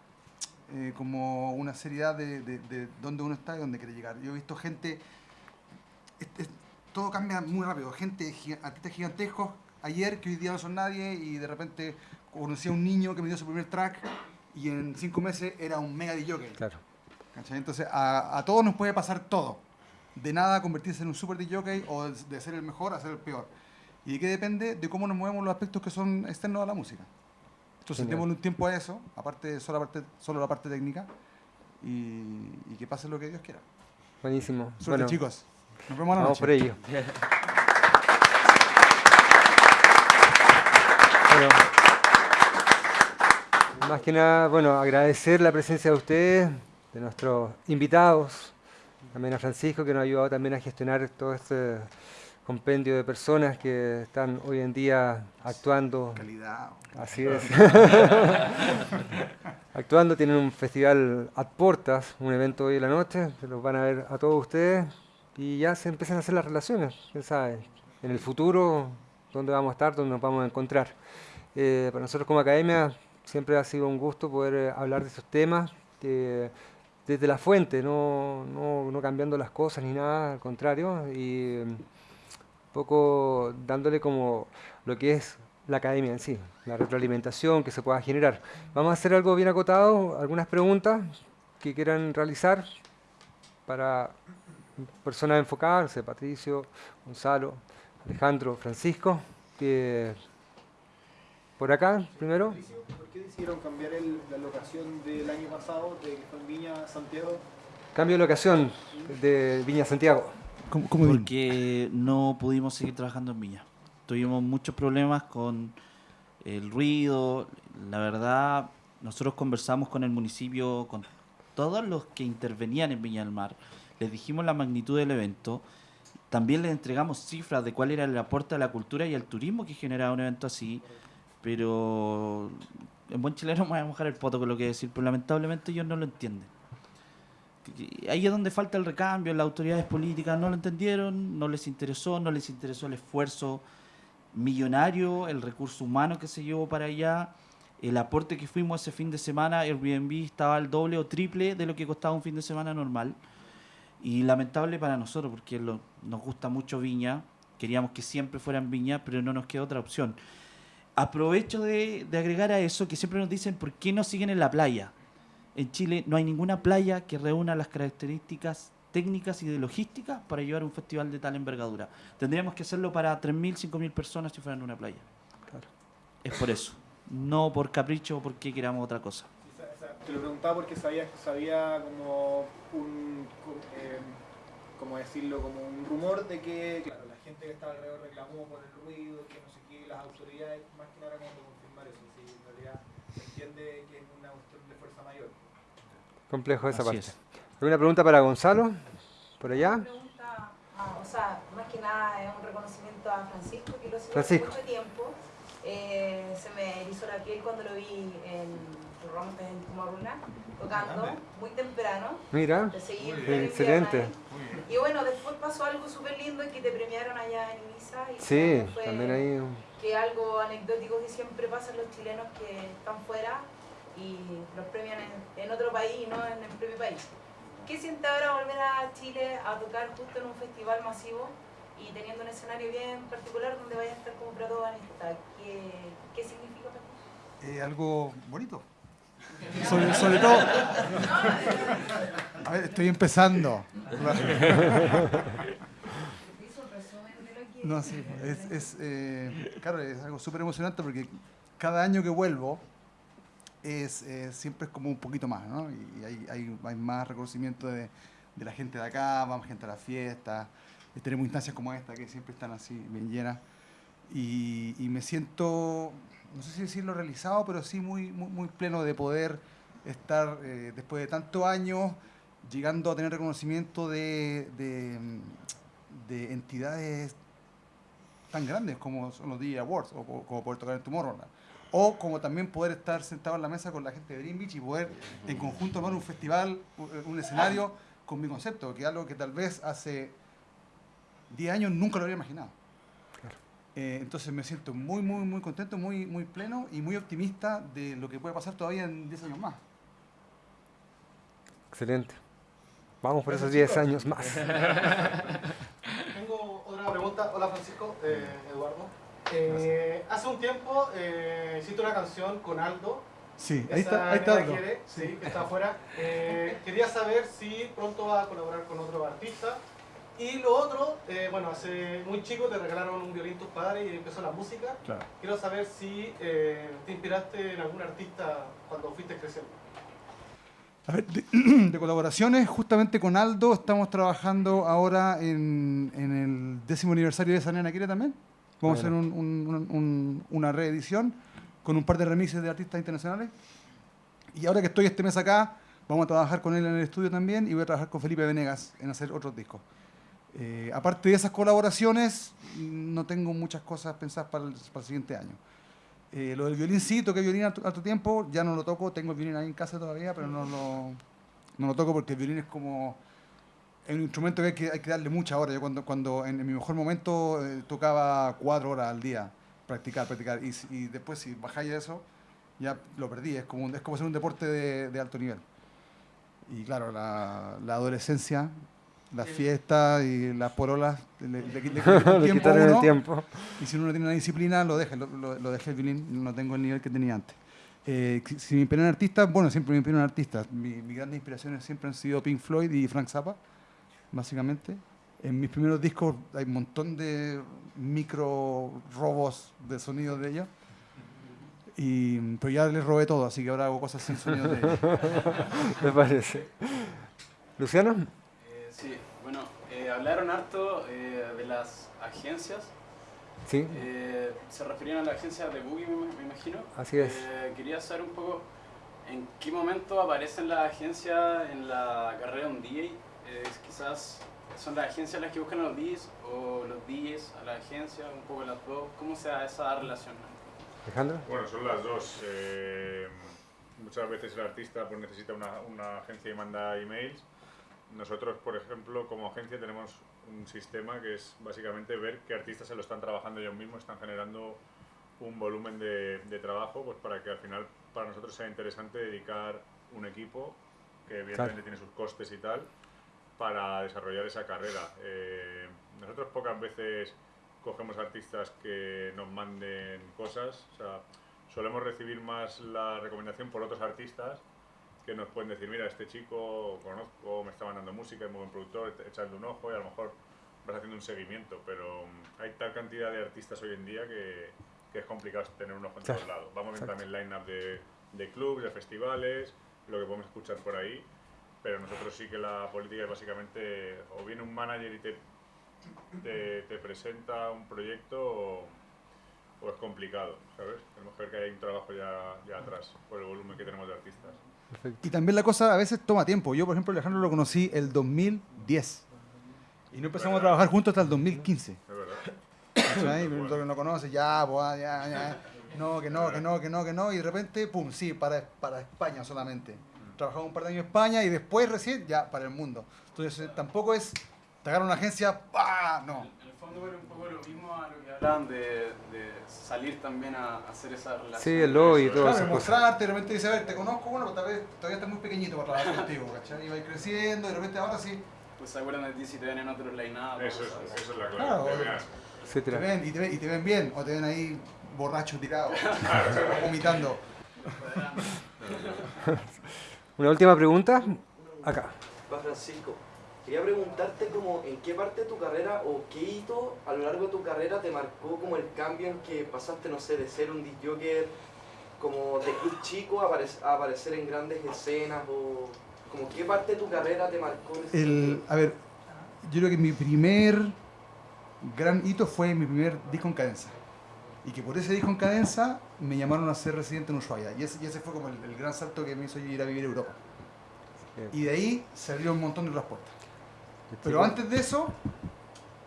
eh, como una seriedad de, de, dónde uno está y dónde quiere llegar. Yo he visto gente, todo cambia muy rápido, gente, artistas gigantescos, ayer que hoy día no son nadie y de repente conocí a un niño que me dio su primer track y en cinco meses era un mega DJ. Claro. Entonces a, a, todos nos puede pasar todo. De nada convertirse en un super DJ o de ser el mejor a ser el peor. ¿Y de qué depende? De cómo nos movemos los aspectos que son externos a la música. Entonces, tenemos un tiempo a eso, aparte solo la parte, solo la parte técnica, y, que pase lo que Dios quiera. Buenísimo. Suerte, bueno, chicos. Nos vemos a la Vamos por ello. más que nada, bueno, agradecer la presencia de ustedes, de nuestros invitados, también a Francisco, que nos ha ayudado también a gestionar todo este compendio de personas que están hoy en día actuando. Calidad. Así es. actuando, tienen un festival a portas, un evento hoy en la noche, se los van a ver a todos ustedes y ya se empiezan a hacer las relaciones, quién sabe, en el futuro, dónde vamos a estar, dónde nos vamos a encontrar. Eh, para nosotros como academia siempre ha sido un gusto poder eh, hablar de esos temas. desde la fuente, no, no, no, cambiando las cosas ni nada, al contrario, y poco dándole como lo que es la academia en sí, la retroalimentación que se pueda generar. Vamos a hacer algo bien acotado, algunas preguntas que quieran realizar para personas enfocadas, Patricio, Gonzalo, Alejandro, Francisco, que por acá primero. ¿Por qué decidieron cambiar la locación del año pasado de que fue en Viña Santiago? Cambio de locación de Viña Santiago. ¿Cómo, Porque no pudimos seguir trabajando en Viña. Tuvimos muchos problemas con el ruido. La verdad, nosotros conversamos con el municipio, con todos los que intervenían en Viña del Mar. Les dijimos la magnitud del evento. También les entregamos cifras de cuál era el aporte a la cultura y al turismo que generaba un evento así pero en buen chileno me voy a mojar el poto con lo que decir, pero lamentablemente ellos no lo entienden. Ahí es donde falta el recambio, las autoridades políticas no lo entendieron, no les interesó, no les interesó el esfuerzo millonario, el recurso humano que se llevó para allá, el aporte que fuimos ese fin de semana, Airbnb estaba al doble o triple de lo que costaba un fin de semana normal. Y lamentable para nosotros, porque nos gusta mucho Viña, queríamos que siempre fuera en Viña, pero no nos quedó otra opción aprovecho de, agregar a eso que siempre nos dicen por qué no siguen en la playa. En Chile no hay ninguna playa que reúna las características técnicas y de logística para llevar un festival de tal envergadura. Tendríamos que hacerlo para 3.000, 5.000 personas si fueran una playa. Claro. Es por eso, no por capricho o porque queramos otra cosa. Te lo preguntaba porque sabía, sabía como un, eh, como decirlo, como un rumor de que la gente que estaba alrededor reclamó por el ruido, que no sé qué, las autoridades más que nada como confirmar eso, si en realidad se entiende que es una cuestión de fuerza mayor. Complejo esa parte. ¿Alguna pregunta para Gonzalo? ¿Por allá? Pregunta, ah, o sea, más que nada es un reconocimiento a Francisco, que lo sigo hace mucho tiempo. Eh, se me erizó la piel cuando lo vi en Rompes en Tumaruna, tocando muy temprano. Mira, excelente. Y bueno, después pasó algo súper lindo que te premiaron allá en Ibiza. Y sí, también ahí. Que algo anecdótico que siempre pasa en los chilenos que están fuera y los premian en, otro país y no en el propio país. ¿Qué siente ahora volver a Chile a tocar justo en un festival masivo y teniendo un escenario bien particular donde vaya a estar como protagonista? ¿Qué, qué significa para ti? Eh, algo bonito. Sobre, sobre, todo. A ver, estoy empezando. No, sí, es, es eh, claro, es algo súper emocionante porque cada año que vuelvo es, eh, siempre es como un poquito más, ¿no? Y hay, hay, más reconocimiento de, de, la gente de acá, más gente a la fiesta, tenemos instancias como esta que siempre están así bien llenas. Y, me siento, no sé si decirlo realizado, pero sí muy, muy, muy pleno de poder estar eh, después de tantos años llegando a tener reconocimiento de, de, entidades tan grandes como son los DJ Awards o como poder tocar en Tomorrowland. O como también poder estar sentado en la mesa con la gente de Green Beach y poder en conjunto armar un festival, un escenario con mi concepto, que es algo que tal vez hace 10 años nunca lo habría imaginado. Eh, entonces me siento muy, muy, muy contento, muy, muy pleno y muy optimista de lo que puede pasar todavía en 10 años más. Excelente. Vamos por esos 10 años más. Tengo otra pregunta. Hola Francisco, eh, Eduardo. Eh, hace un tiempo eh, hiciste una canción con Aldo. Sí, ahí está, ahí está Aldo. sí, que está afuera. Eh, quería saber si pronto va a colaborar con otro artista y lo otro, eh, bueno, hace muy chico te regalaron un violín tus padres y empezó la música. Quiero saber si eh, te inspiraste en algún artista cuando fuiste creciendo. A ver, de, colaboraciones, justamente con Aldo estamos trabajando ahora en, el décimo aniversario de Sanena Quiere también. Vamos a hacer una reedición con un par de remixes de artistas internacionales. Y ahora que estoy este mes acá, vamos a trabajar con él en el estudio también y voy a trabajar con Felipe Venegas en hacer otros discos. Eh, aparte de esas colaboraciones, no tengo muchas cosas pensadas para el, para el siguiente año. Eh, lo del violín sí, toqué violín a tu tiempo, ya no lo toco, tengo el violín ahí en casa todavía, pero no lo, no lo toco porque el violín es como es un instrumento que hay que, hay que darle mucha hora. Yo cuando, cuando en, mi mejor momento eh, tocaba cuatro horas al día, practicar, practicar, y, y, después si bajáis eso, ya lo perdí, es como, es como hacer un deporte de, de alto nivel. Y claro, la, la adolescencia las fiestas y las porolas le, le, le- le tiempo el tiempo. y si uno no tiene una disciplina, lo deja, lo, lo, lo dejé el violín, no tengo el nivel que tenía antes. Eh, si- me inspiran artistas, bueno, siempre me inspiran artistas. Mi, mis grandes inspiraciones siempre han sido Pink Floyd y Frank Zappa, básicamente. En mis primeros discos hay un montón de micro robos de sonidos de ellos. Y, pero ya les robé todo, así que ahora hago cosas sin sonidos de ellos. Me parece. Luciano, Eh, sí, bueno, eh, hablaron harto eh, de las agencias. sí, Eh, se referían a la agencia de Boogie, me, me imagino. Así es. Eh, quería saber un poco en qué momento aparecen las agencias en la carrera de un DJ. Eh, quizás son las agencias las que buscan a los DJs o los DJs a la agencia, un poco las dos. ¿Cómo se da esa relación? Alejandro. Bueno, son las dos. Eh, muchas veces el artista pues, necesita una, una agencia y manda emails. Nosotros, por ejemplo, como agencia tenemos un sistema que es básicamente ver qué artistas se lo están trabajando ellos mismos, están generando un volumen de, de trabajo pues para que al final para nosotros sea interesante dedicar un equipo que evidentemente tiene sus costes y tal para desarrollar esa carrera. Eh, nosotros pocas veces cogemos artistas que nos manden cosas, o sea, solemos recibir más la recomendación por otros artistas que nos pueden decir, mira, este chico conozco, me está mandando música, es muy buen productor, echadle un ojo y a lo mejor vas haciendo un seguimiento, pero mm, hay tal cantidad de artistas hoy en día que, que es complicado tener un ojo en todos lados. Vamos viendo exacto. también line-up de, de clubs, de festivales, lo que podemos escuchar por ahí, pero nosotros sí que la política es básicamente o viene un manager y te, te, te presenta un proyecto o, o es complicado, ¿sabes? Tenemos que ver que hay un trabajo ya, ya atrás por el volumen que tenemos de artistas. Y también la cosa a veces toma tiempo. Yo, por ejemplo, Alejandro lo conocí el 2010. Y no empezamos a trabajar juntos hasta el 2015. Es verdad. Todo que no conoce, ya, pues, ya, ya. No, que no, que no, que no, que no. Y de repente, pum, sí, para, para España solamente. Trabajamos un par de años en España y después recién ya para el mundo. Entonces eh, tampoco es te agarra una agencia, ¡pah! No. En el fondo era un poco lo mismo a lo que hablaban de, de salir también a hacer esa relación. Sí, el lobby y Eso, todas Claro, cosas. mostrarte, de repente dice, a ver, te conozco, bueno, pero tal vez todavía estás muy pequeñito para trabajar contigo, ¿cachai? Y va creciendo, y de repente ahora sí, Pues se acuerdan de ti si te ven en otros line-up. Eso es, eso es la Claro. clave. te veas. te ven, y te ven, y te ven bien, o te ven ahí borracho tirado, vomitando. Una última pregunta. Acá. Va Francisco, quería preguntarte como en qué parte de tu carrera o qué hito a lo largo de tu carrera te marcó como el cambio en que pasaste, no sé, de ser un disc como de club chico a, aparec- a aparecer en grandes escenas o como qué parte de tu carrera te marcó en ese El, a ver, yo creo que mi primer gran hito fue mi primer disco en cadenza. Y que por ese disco en cadenza me llamaron a ser residente en Ushuaia. Y ese, y ese fue como el, el gran salto que me hizo ir a vivir a Europa. Y de ahí se abrieron un montón de otras puertas. Pero antes de eso,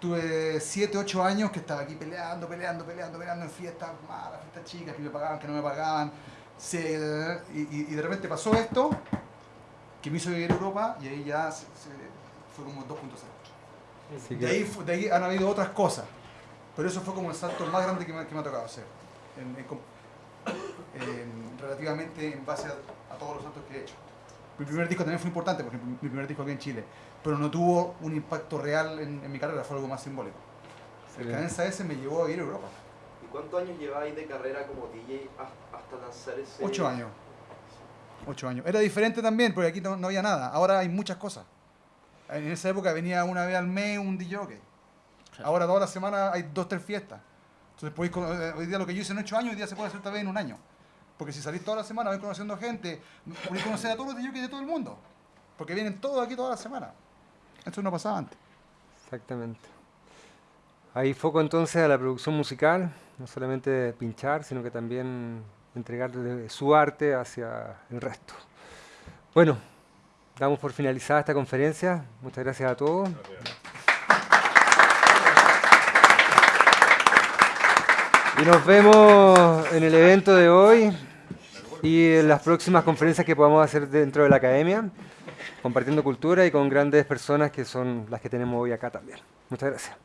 tuve 7, 8 años que estaba aquí peleando, peleando, peleando, peleando en fiestas malas, fiestas chicas, que me pagaban, que no me pagaban. Se- y, y- y de repente pasó esto, que me hizo vivir a Europa, y ahí ya se- se- fue como 2.0. Así De que- ahí, fu- de ahí han habido otras cosas, pero eso fue como el salto más grande que me, que me ha tocado hacer. En- en com- en- relativamente en base a, a todos los saltos que he hecho. Mi primer disco también fue importante, porque mi primer disco aquí en Chile, pero no tuvo un impacto real en, en mi carrera, fue algo más simbólico. El cadenza ese me llevó a ir a Europa. ¿Y cuántos años lleváis de carrera como DJ has- hasta lanzar ese...? Ocho años. Ocho años. Era diferente también, porque aquí no, no había nada. Ahora hay muchas cosas. En esa época venía una vez al mes un DJ. Ahora toda la semana hay dos, tres fiestas. Entonces podéis, cono- eh, hoy día lo que yo hice en ocho años, hoy día se puede hacer tal vez en un año. Porque si salís toda la semana, vais conociendo gente, podéis conocer a todos los DJs de todo el mundo. Porque vienen todos aquí toda la semana. Eso no pasaba antes. Exactamente. Hay foco entonces a la producción musical, no solamente pinchar, sino que también entregar de- su arte hacia el resto. Bueno, damos por finalizada esta conferencia. Muchas gracias a todos. Gracias. Y nos vemos en el evento de hoy y en las próximas conferencias que podamos hacer dentro de la academia, compartiendo cultura y con grandes personas que son las que tenemos hoy acá también. Muchas gracias.